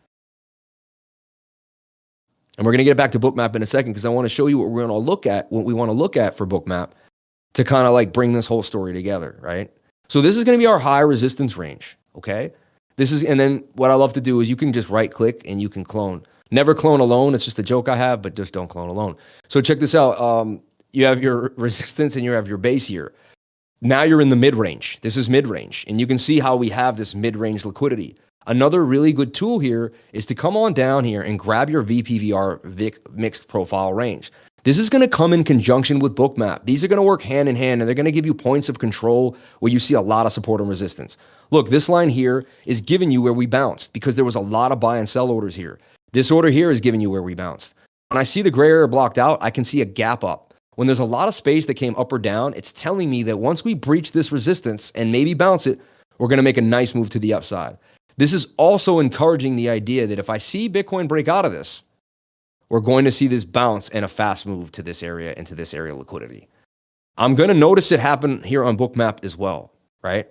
And we're going to get back to bookmap in a second because I want to show you what we're going to look at, what we want to look at for bookmap to kind of like bring this whole story together, right? So this is going to be our high resistance range, okay? This is, and then what I love to do is you can just right click and you can clone. Never clone alone. It's just a joke I have, but just don't clone alone. So check this out. Um, you have your [LAUGHS] resistance and you have your base here. Now you're in the mid range. This is mid range. And you can see how we have this mid range liquidity. Another really good tool here is to come on down here and grab your VPVR VIC mixed profile range. This is going to come in conjunction with Bookmap. These are going to work hand in hand and they're going to give you points of control where you see a lot of support and resistance. Look, this line here is giving you where we bounced because there was a lot of buy and sell orders here. This order here is giving you where we bounced. When I see the gray area blocked out, I can see a gap up. When there's a lot of space that came up or down, it's telling me that once we breach this resistance and maybe bounce it, we're going to make a nice move to the upside. This is also encouraging the idea that if I see Bitcoin break out of this, we're going to see this bounce and a fast move to this area into this area liquidity. I'm going to notice it happen here on Bookmap as well, right?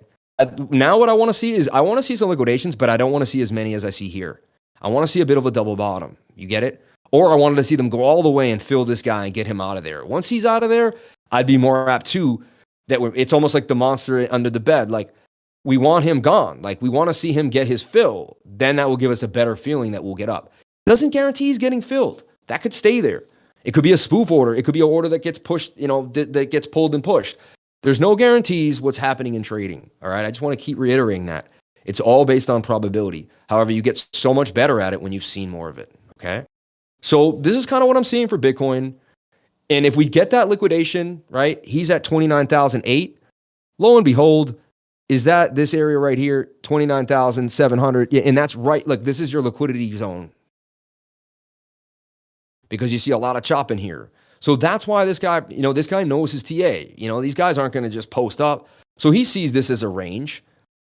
Now what I want to see is I want to see some liquidations, but I don't want to see as many as I see here. I want to see a bit of a double bottom. You get it? Or I wanted to see them go all the way and fill this guy and get him out of there. Once he's out of there, I'd be more apt to that. It's almost like the monster under the bed. Like we want him gone. Like we want to see him get his fill. Then that will give us a better feeling that we'll get up. Doesn't guarantee he's getting filled. That could stay there. It could be a spoof order. It could be an order that gets pushed, you know, that, that gets pulled and pushed. There's no guarantees what's happening in trading. All right. I just want to keep reiterating that. It's all based on probability. However, you get so much better at it when you've seen more of it. Okay. So this is kind of what I'm seeing for Bitcoin. And if we get that liquidation, right, he's at 29,008. Lo and behold, is that this area right here, 29,700? Yeah, and that's right. Look, this is your liquidity zone because you see a lot of chopping here. So that's why this guy, you know, this guy knows his TA. You know, these guys aren't going to just post up. So he sees this as a range.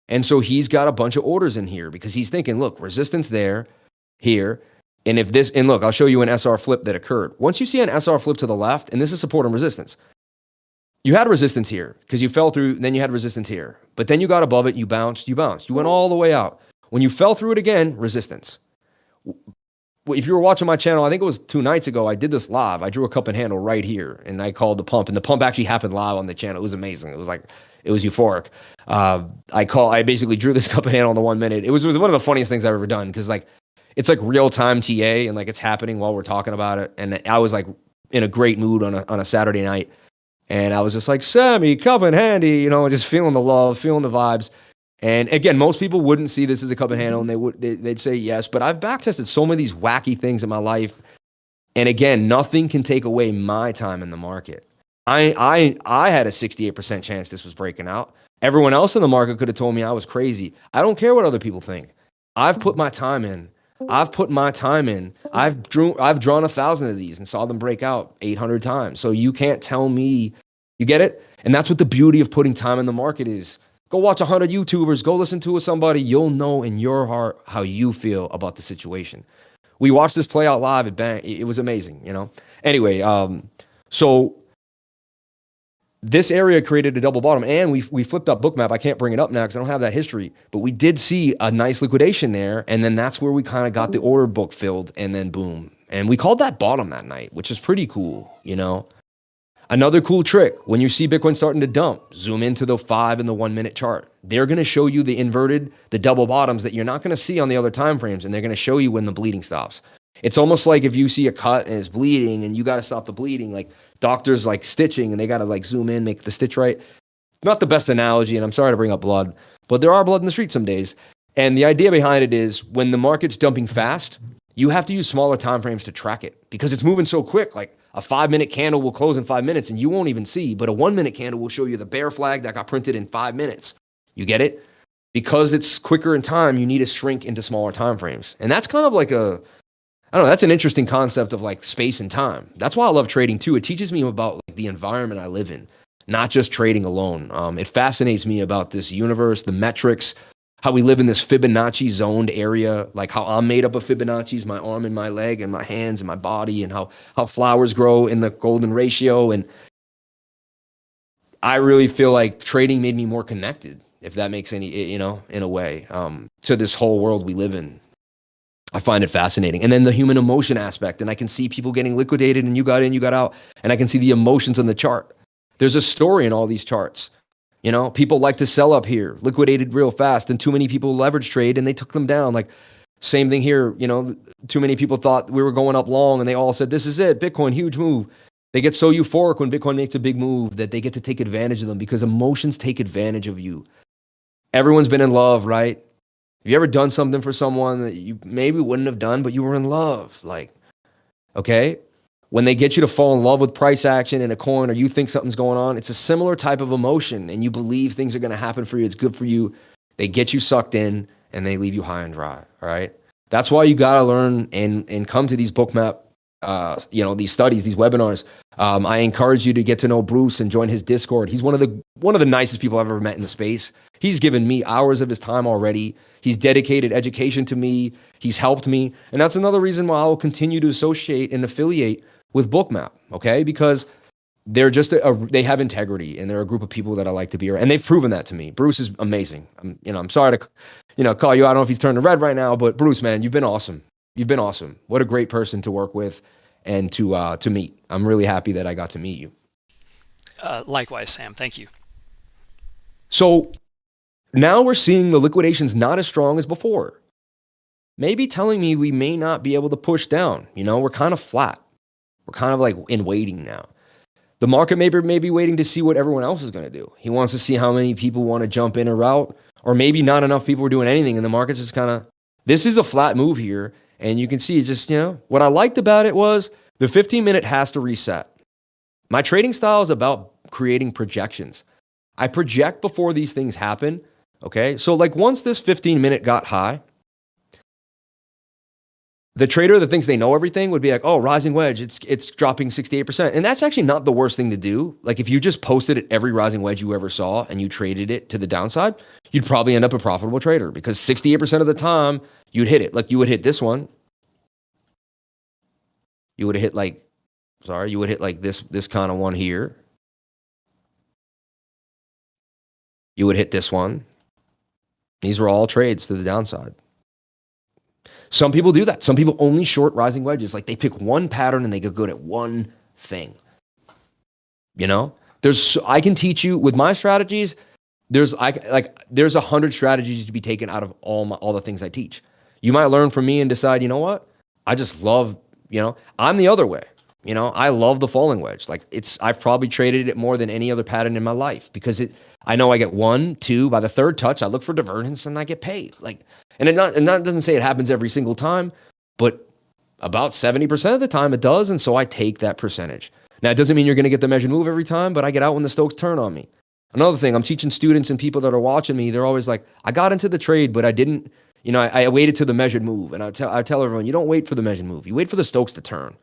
And so he's got a bunch of orders in here because he's thinking, look, resistance there, here. And if this, and look, I'll show you an SR flip that occurred. Once you see an SR flip to the left, and this is support and resistance, you had resistance here because you fell through, then you had resistance here. But then you got above it, you bounced, you bounced. You went all the way out. When you fell through it again, resistance. If you were watching my channel, I think it was two nights ago, I did this live. I drew a cup and handle right here and I called the pump. And the pump actually happened live on the channel. It was amazing. It was like it was euphoric. Uh, I call. I basically drew this [LAUGHS] cup and handle in the one minute. It was, was one of the funniest things I've ever done because like it's like real time TA and like it's happening while we're talking about it. And I was like in a great mood on a on a Saturday night, and I was just like Sammy, cup and handy, you know, just feeling the love, feeling the vibes. And again, most people wouldn't see this as a cup and handle, and they would they, would say yes. But I've backtested so many of these wacky things in my life, and again, nothing can take away my time in the market. I I I had a 68% chance this was breaking out. Everyone else in the market could have told me I was crazy. I don't care what other people think. I've put my time in. I've put my time in. I've drew I've drawn a thousand of these and saw them break out 800 times. So you can't tell me you get it? And that's what the beauty of putting time in the market is. Go watch 100 YouTubers, go listen to somebody, you'll know in your heart how you feel about the situation. We watched this play out live at Bank. It was amazing, you know. Anyway, um so this area created a double bottom and we, we flipped up bookmap. I can't bring it up now because I don't have that history, but we did see a nice liquidation there. And then that's where we kind of got the order book filled and then boom. And we called that bottom that night, which is pretty cool, you know? Another cool trick, when you see Bitcoin starting to dump, zoom into the five and the one minute chart. They're going to show you the inverted, the double bottoms that you're not going to see on the other time frames. And they're going to show you when the bleeding stops. It's almost like if you see a cut and it's bleeding and you got to stop the bleeding, like doctors like stitching and they got to like zoom in, make the stitch right. Not the best analogy, and I'm sorry to bring up blood, but there are blood in the street some days. And the idea behind it is when the market's dumping fast, you have to use smaller time frames to track it because it's moving so quick. Like a five minute candle will close in five minutes and you won't even see, but a one minute candle will show you the bear flag that got printed in five minutes. You get it? Because it's quicker in time, you need to shrink into smaller time frames. And that's kind of like a I don't know. That's an interesting concept of like space and time. That's why I love trading too. It teaches me about like the environment I live in. not just trading alone. Um, it fascinates me about this universe, the metrics, how we live in this Fibonacci zoned area, like how I'm made up of Fibonacci's, my arm and my leg and my hands and my body, and how how flowers grow in the golden ratio. And I really feel like trading made me more connected, if that makes any, you know, in a way, um, to this whole world we live in. I find it fascinating. And then the human emotion aspect, and I can see people getting liquidated and you got in, you got out, and I can see the emotions on the chart. There's a story in all these charts. You know, people like to sell up here, liquidated real fast, and too many people leverage trade and they took them down. Like, same thing here. You know, too many people thought we were going up long and they all said, This is it, Bitcoin, huge move. They get so euphoric when Bitcoin makes a big move that they get to take advantage of them because emotions take advantage of you. Everyone's been in love, right? Have you ever done something for someone that you maybe wouldn't have done, but you were in love? Like, okay, when they get you to fall in love with price action in a coin or you think something's going on, it's a similar type of emotion and you believe things are going to happen for you. It's good for you. They get you sucked in and they leave you high and dry. All right. That's why you got to learn and, and come to these bookmap, uh, you know, these studies, these webinars. Um, I encourage you to get to know Bruce and join his Discord. He's one of the one of the nicest people I've ever met in the space. He's given me hours of his time already. He's dedicated education to me. He's helped me, and that's another reason why I will continue to associate and affiliate with Bookmap, okay? Because they're just a, a, they have integrity and they're a group of people that I like to be around, and they've proven that to me. Bruce is amazing. I'm you know I'm sorry to you know call you. I don't know if he's turning red right now, but Bruce, man, you've been awesome. You've been awesome. What a great person to work with and to uh, to meet. I'm really happy that I got to meet you. Uh, likewise, Sam. Thank you. So now we're seeing the liquidations not as strong as before. Maybe telling me we may not be able to push down. You know, we're kind of flat. We're kind of like in waiting now. The market maybe may be waiting to see what everyone else is going to do. He wants to see how many people want to jump in or out, or maybe not enough people are doing anything, and the market's just kind of. This is a flat move here, and you can see just you know what I liked about it was the 15 minute has to reset. My trading style is about creating projections. I project before these things happen. Okay, so like once this 15 minute got high, the trader that thinks they know everything would be like, "Oh, rising wedge, it's it's dropping 68%." And that's actually not the worst thing to do. Like if you just posted at every rising wedge you ever saw and you traded it to the downside, you'd probably end up a profitable trader because 68% of the time you'd hit it. Like you would hit this one. You would have hit like sorry, you would hit like this this kind of one here. You would hit this one. These were all trades to the downside. Some people do that. Some people only short rising wedges. Like they pick one pattern and they get good at one thing. You know, there's I can teach you with my strategies. There's I like there's a hundred strategies to be taken out of all my, all the things I teach. You might learn from me and decide, you know what? I just love, you know, I'm the other way. You know, I love the falling wedge. Like it's I've probably traded it more than any other pattern in my life because it I know I get one, two. By the third touch, I look for divergence and I get paid. Like, and it not and that doesn't say it happens every single time, but about 70% of the time it does. And so I take that percentage. Now, it doesn't mean you're going to get the measured move every time, but I get out when the Stokes turn on me. Another thing, I'm teaching students and people that are watching me, they're always like, I got into the trade, but I didn't, you know, I, I waited to the measured move. And I tell, I tell everyone, you don't wait for the measured move. You wait for the Stokes to turn.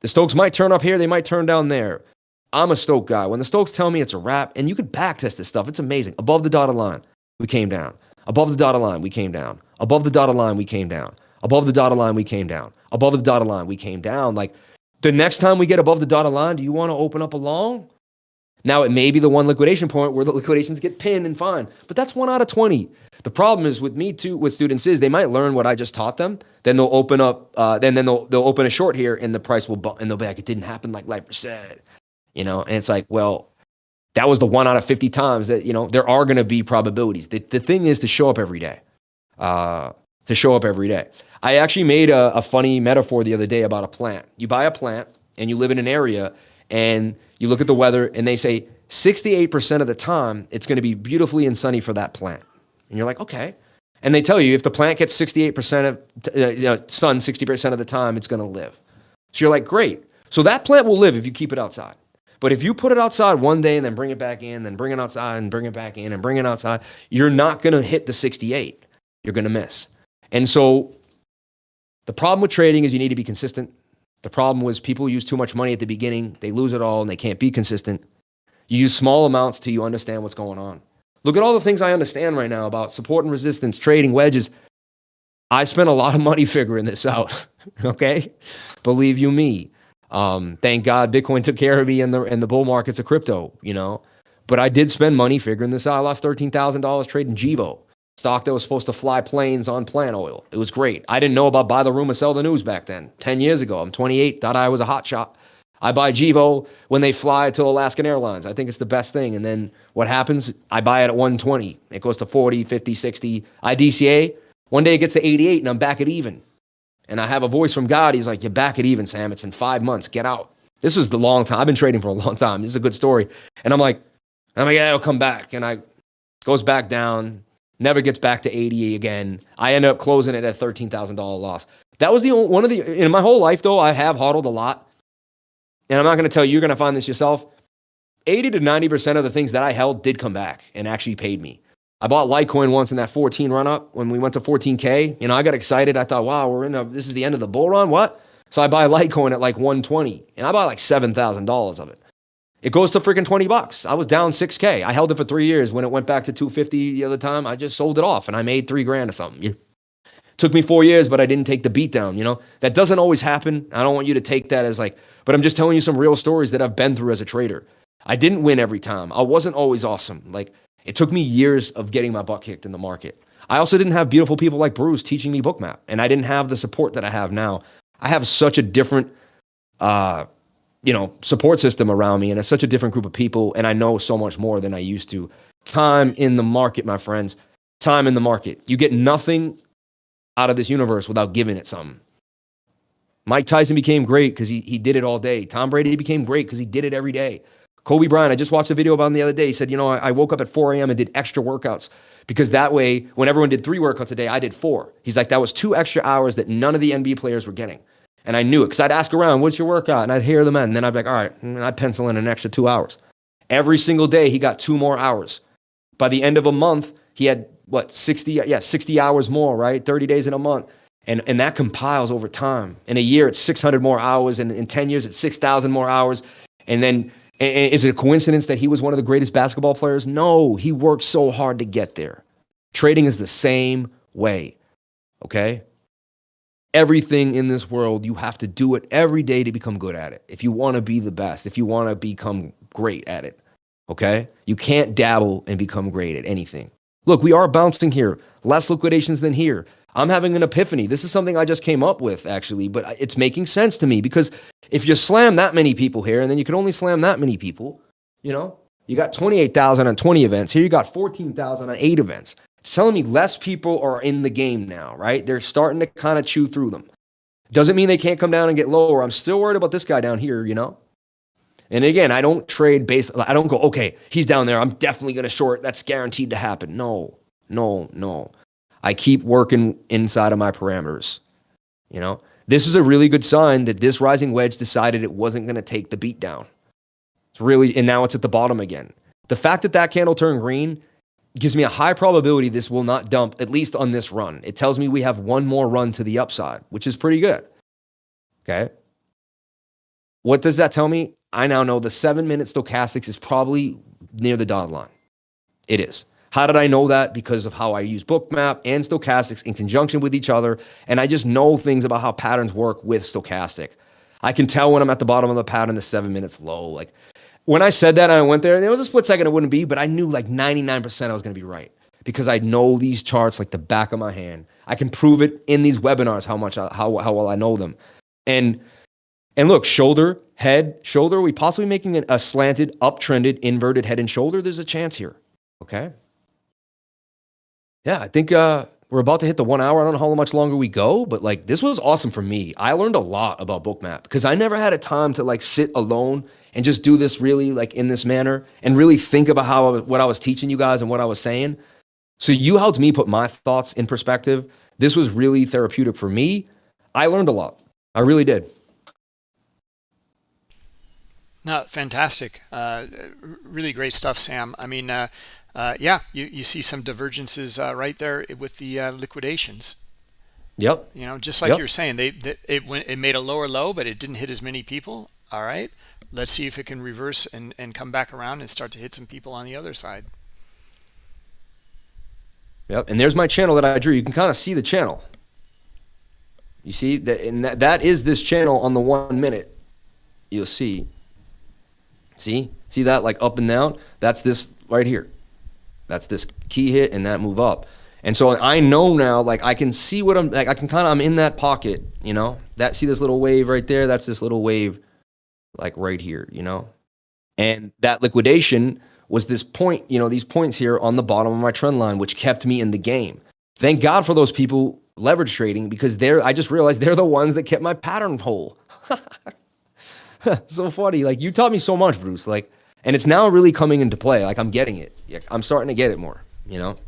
The Stokes might turn up here, they might turn down there. I'm a Stoke guy. When the Stokes tell me it's a wrap, and you can backtest this stuff, it's amazing. Above the dotted line, we came down. Above the dotted line, we came down. Above the dotted line, we came down. Above the dotted line, we came down. Above the dotted line, we came down. Like the next time we get above the dotted line, do you want to open up a long? Now it may be the one liquidation point where the liquidations get pinned and fine, but that's one out of 20. The problem is with me too, with students is they might learn what I just taught them. Then they'll open up, uh, then then they'll they'll open a short here, and the price will bump, and they'll be like, it didn't happen like Lifer said you know and it's like well that was the one out of 50 times that you know there are going to be probabilities. The, the thing is to show up every day uh, to show up every day. I actually made a, a funny metaphor the other day about a plant. You buy a plant and you live in an area and you look at the weather and they say 68% of the time it's going to be beautifully and sunny for that plant. And you're like okay. And they tell you if the plant gets 68% of uh, you know, sun 60% of the time it's going to live. So you're like great. So that plant will live if you keep it outside but if you put it outside one day and then bring it back in, then bring it outside and bring it back in and bring it outside, you're not going to hit the 68. You're going to miss. And so the problem with trading is you need to be consistent. The problem was people use too much money at the beginning, they lose it all and they can't be consistent. You use small amounts till you understand what's going on. Look at all the things I understand right now about support and resistance, trading wedges. I spent a lot of money figuring this out. [LAUGHS] okay, believe you me. Um, thank God Bitcoin took care of me in the in the bull markets of crypto. You know, but I did spend money figuring this out. I lost thirteen thousand dollars trading Gevo stock that was supposed to fly planes on plant oil. It was great. I didn't know about buy the rumor, sell the news back then. Ten years ago, I'm 28. Thought I was a hot shot. I buy Gevo when they fly to Alaskan Airlines. I think it's the best thing. And then what happens? I buy it at 120. It goes to 40, 50, 60. I DCA. One day it gets to 88 and I'm back at even. And I have a voice from God. He's like, You're back at even, Sam. It's been five months. Get out. This was the long time. I've been trading for a [LAUGHS] long time. This is a good story. And I'm like, I'm like, yeah, it'll come back. And I goes back down, never gets back to 80 again. I end up closing it at $13,000 loss. That was the only, one of the, in my whole life though, I have hodled a lot. And I'm not going to tell you, you're going to find this yourself. 80 to 90% of the things that I held did come back and actually paid me. I bought Litecoin once in that 14 run up when we went to 14K. You know, I got excited. I thought, wow, we're in a, this is the end of the bull run. What? So I buy Litecoin at like 120 and I bought like $7,000 of it. It goes to freaking 20 bucks. I was down 6K. I held it for three years. When it went back to 250 the other time, I just sold it off and I made three grand or something. It took me four years, but I didn't take the beat down. You know, that doesn't always happen. I don't want you to take that as like, but I'm just telling you some real stories that I've been through as a trader. I didn't win every time. I wasn't always awesome. Like it took me years of getting my butt kicked in the market. I also didn't have beautiful people like Bruce teaching me bookmap, and I didn't have the support that I have now. I have such a different, uh, you know, support system around me, and it's such a different group of people, and I know so much more than I used to. Time in the market, my friends. Time in the market. You get nothing out of this universe without giving it something. Mike Tyson became great because he, he did it all day. Tom Brady became great because he did it every day. Kobe Bryant, I just watched a video about him the other day. He said, you know, I, I woke up at 4 a.m. and did extra workouts because that way, when everyone did three workouts a day, I did four. He's like, that was two extra hours that none of the NBA players were getting. And I knew it because I'd ask around, what's your workout? And I'd hear them. And then I'd be like, all right, and I'd pencil in an extra two hours. Every single day, he got two more hours. By the end of a month, he had what, 60, yeah, 60 hours more, right? 30 days in a month. And, and that compiles over time. In a year, it's 600 more hours. And in 10 years, it's 6,000 more hours. And then is it a coincidence that he was one of the greatest basketball players? No, he worked so hard to get there. Trading is the same way. Okay? Everything in this world, you have to do it every day to become good at it. If you want to be the best, if you want to become great at it. Okay? You can't dabble and become great at anything. Look, we are bouncing here. Less liquidations than here. I'm having an epiphany. This is something I just came up with, actually, but it's making sense to me because if you slam that many people here and then you can only slam that many people, you know, you got 28,000 on 20 events. Here you got 14,000 on eight events. It's telling me less people are in the game now, right? They're starting to kind of chew through them. Doesn't mean they can't come down and get lower. I'm still worried about this guy down here, you know? And again, I don't trade based, I don't go, okay, he's down there. I'm definitely going to short. That's guaranteed to happen. No, no, no. I keep working inside of my parameters. You know, this is a really good sign that this rising wedge decided it wasn't going to take the beat down. It's really, and now it's at the bottom again. The fact that that candle turned green gives me a high probability this will not dump, at least on this run. It tells me we have one more run to the upside, which is pretty good. Okay. What does that tell me? I now know the seven minute stochastics is probably near the dotted line. It is. How did I know that? Because of how I use Bookmap and Stochastics in conjunction with each other. And I just know things about how patterns work with Stochastic. I can tell when I'm at the bottom of the pattern, the seven minutes low. Like when I said that, I went there, there was a split second it wouldn't be, but I knew like 99% I was going to be right because I know these charts like the back of my hand. I can prove it in these webinars how much, I, how, how well I know them. And, and look, shoulder, head, shoulder, Are we possibly making a slanted, uptrended, inverted head and shoulder? There's a chance here. Okay yeah, I think uh, we're about to hit the one hour. I don't know how much longer we go, but like this was awesome for me. I learned a lot about Bookmap because I never had a time to like sit alone and just do this really like in this manner and really think about how what I was teaching you guys and what I was saying. So you helped me put my thoughts in perspective. This was really therapeutic for me. I learned a lot. I really did. No, fantastic. Uh, really great stuff, Sam. I mean, uh, yeah, you, you see some divergences uh, right there with the uh, liquidations. Yep. You know, just like yep. you were saying, they, they, it went it made a lower low, but it didn't hit as many people. All right. Let's see if it can reverse and, and come back around and start to hit some people on the other side. Yep. And there's my channel that I drew. You can kind of see the channel. You see that, and that, that is this channel on the one minute. You'll see. See, see that like up and down. That's this right here. That's this key hit and that move up. And so I know now, like I can see what I'm like. I can kind of I'm in that pocket, you know. That see this little wave right there. That's this little wave, like right here, you know. And that liquidation was this point, you know, these points here on the bottom of my trend line, which kept me in the game. Thank God for those people leverage trading because they're, I just realized they're the ones that kept my pattern whole. [LAUGHS] so funny. Like you taught me so much, Bruce. Like, and it's now really coming into play. Like I'm getting it. I'm starting to get it more, you know? [LAUGHS]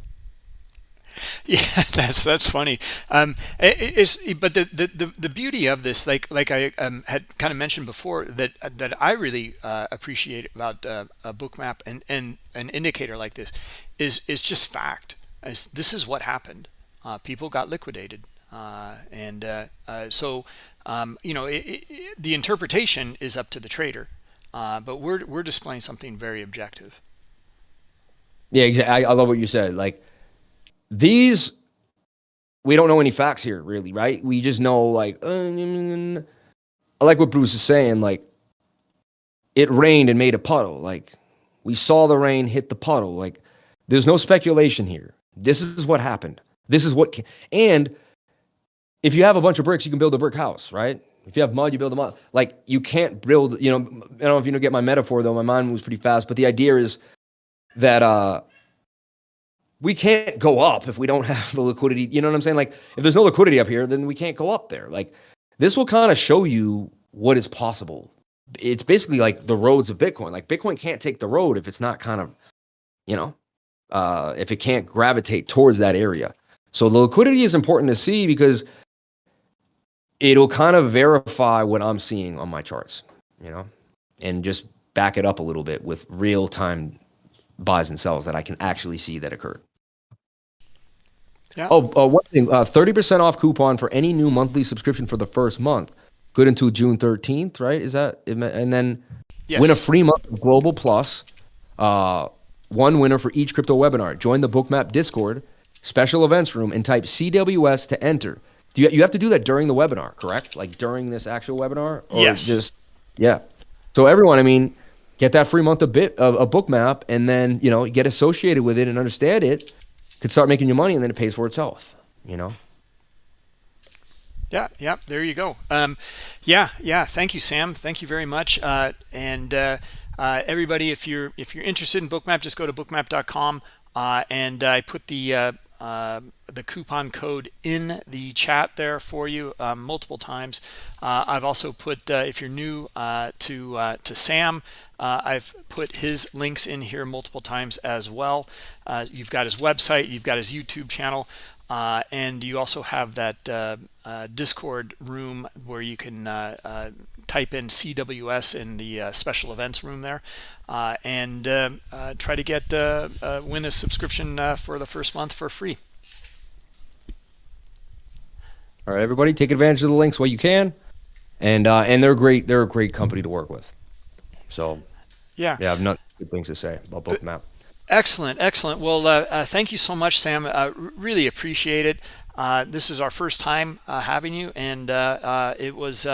Yeah, that's that's funny. Um, it, but the, the the beauty of this, like like I um, had kind of mentioned before, that that I really uh, appreciate about uh, a bookmap and and an indicator like this, is is just fact. As this is what happened. Uh, people got liquidated, uh, and uh, uh, so um, you know it, it, the interpretation is up to the trader, but we're we're displaying something very objective. Yeah, exactly. I, I love what you said. Like these, we don't know any facts here, really, right? We just know, like, uh, I like what Bruce is saying. Like, it rained and made a puddle. Like, we saw the rain hit the puddle. Like, there's no speculation here. This is what happened. This is what, and if you have a bunch of bricks, you can build a brick house, right? If you have mud, you build a mud. Like, you can't build, you know, I don't know if you know, get my metaphor though. My mind moves pretty fast, but the idea is that, uh, we can't go up if we don't [LAUGHS] have the liquidity. You know what I'm saying? Like, if there's no liquidity up here, then we can't go up there. Like, this will kind of show you what is possible. It's basically like the roads of Bitcoin. Like, Bitcoin can't take the road if it's not kind of, you know, uh, if it can't gravitate towards that area. So the liquidity is important to see because it'll kind of verify what I'm seeing on my charts, you know, and just back it up a little bit with real time buys and sells that I can actually see that occurred. Yeah. Oh, uh, one thing: uh, thirty percent off coupon for any new monthly subscription for the first month, good until June thirteenth. Right? Is that and then yes. win a free month of Global Plus. Uh, one winner for each crypto webinar. Join the Bookmap Discord special events room and type CWS to enter. Do you you have to do that during the webinar? Correct? Like during this actual webinar? Or yes. Just yeah. So everyone, I mean, get that free month of bit of a Bookmap and then you know get associated with it and understand it could start making you money and then it pays for itself, you know? Yeah, yeah, there you go. Um, yeah, yeah. Thank you, Sam. Thank you very much. Uh, and uh, uh, everybody, if you're if you're interested in Bookmap, just go to bookmap.com. Uh, and I put the uh, uh, the coupon code in the chat there for you um, multiple times. I've also put if you're new to to Sam, uh, I've put his links in here multiple times as well. Uh, you've got his website, you've got his YouTube channel, uh, and you also have that uh, uh, Discord room where you can uh, uh type in CWS in the uh, special events room there uh, and try to get win a subscription for the first month for free. All right, everybody, take advantage of the links while you can, and and they're great. They're a great company to work with. So yeah, yeah, I've not good things to say about Bookmap. Excellent, excellent. Well, uh, uh, thank you so much, Sam. Uh, really appreciate it. Uh, this is our first time uh, having you, and uh, it was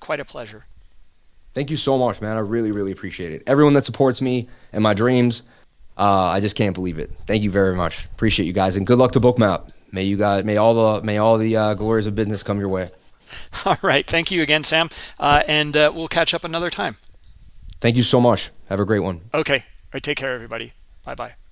quite a pleasure. Thank you so much, man. I really, really appreciate it. Everyone that supports me and my dreams, I just can't believe it. Thank you very much. Appreciate you guys, and good luck to Bookmap. May you guys, may all the, may all the glories of business come your way. [LAUGHS] All right. Thank you again, Sam, and we'll catch up another time. Thank you so much. Have a great one. Okay. All right. Take care, everybody. Bye-bye.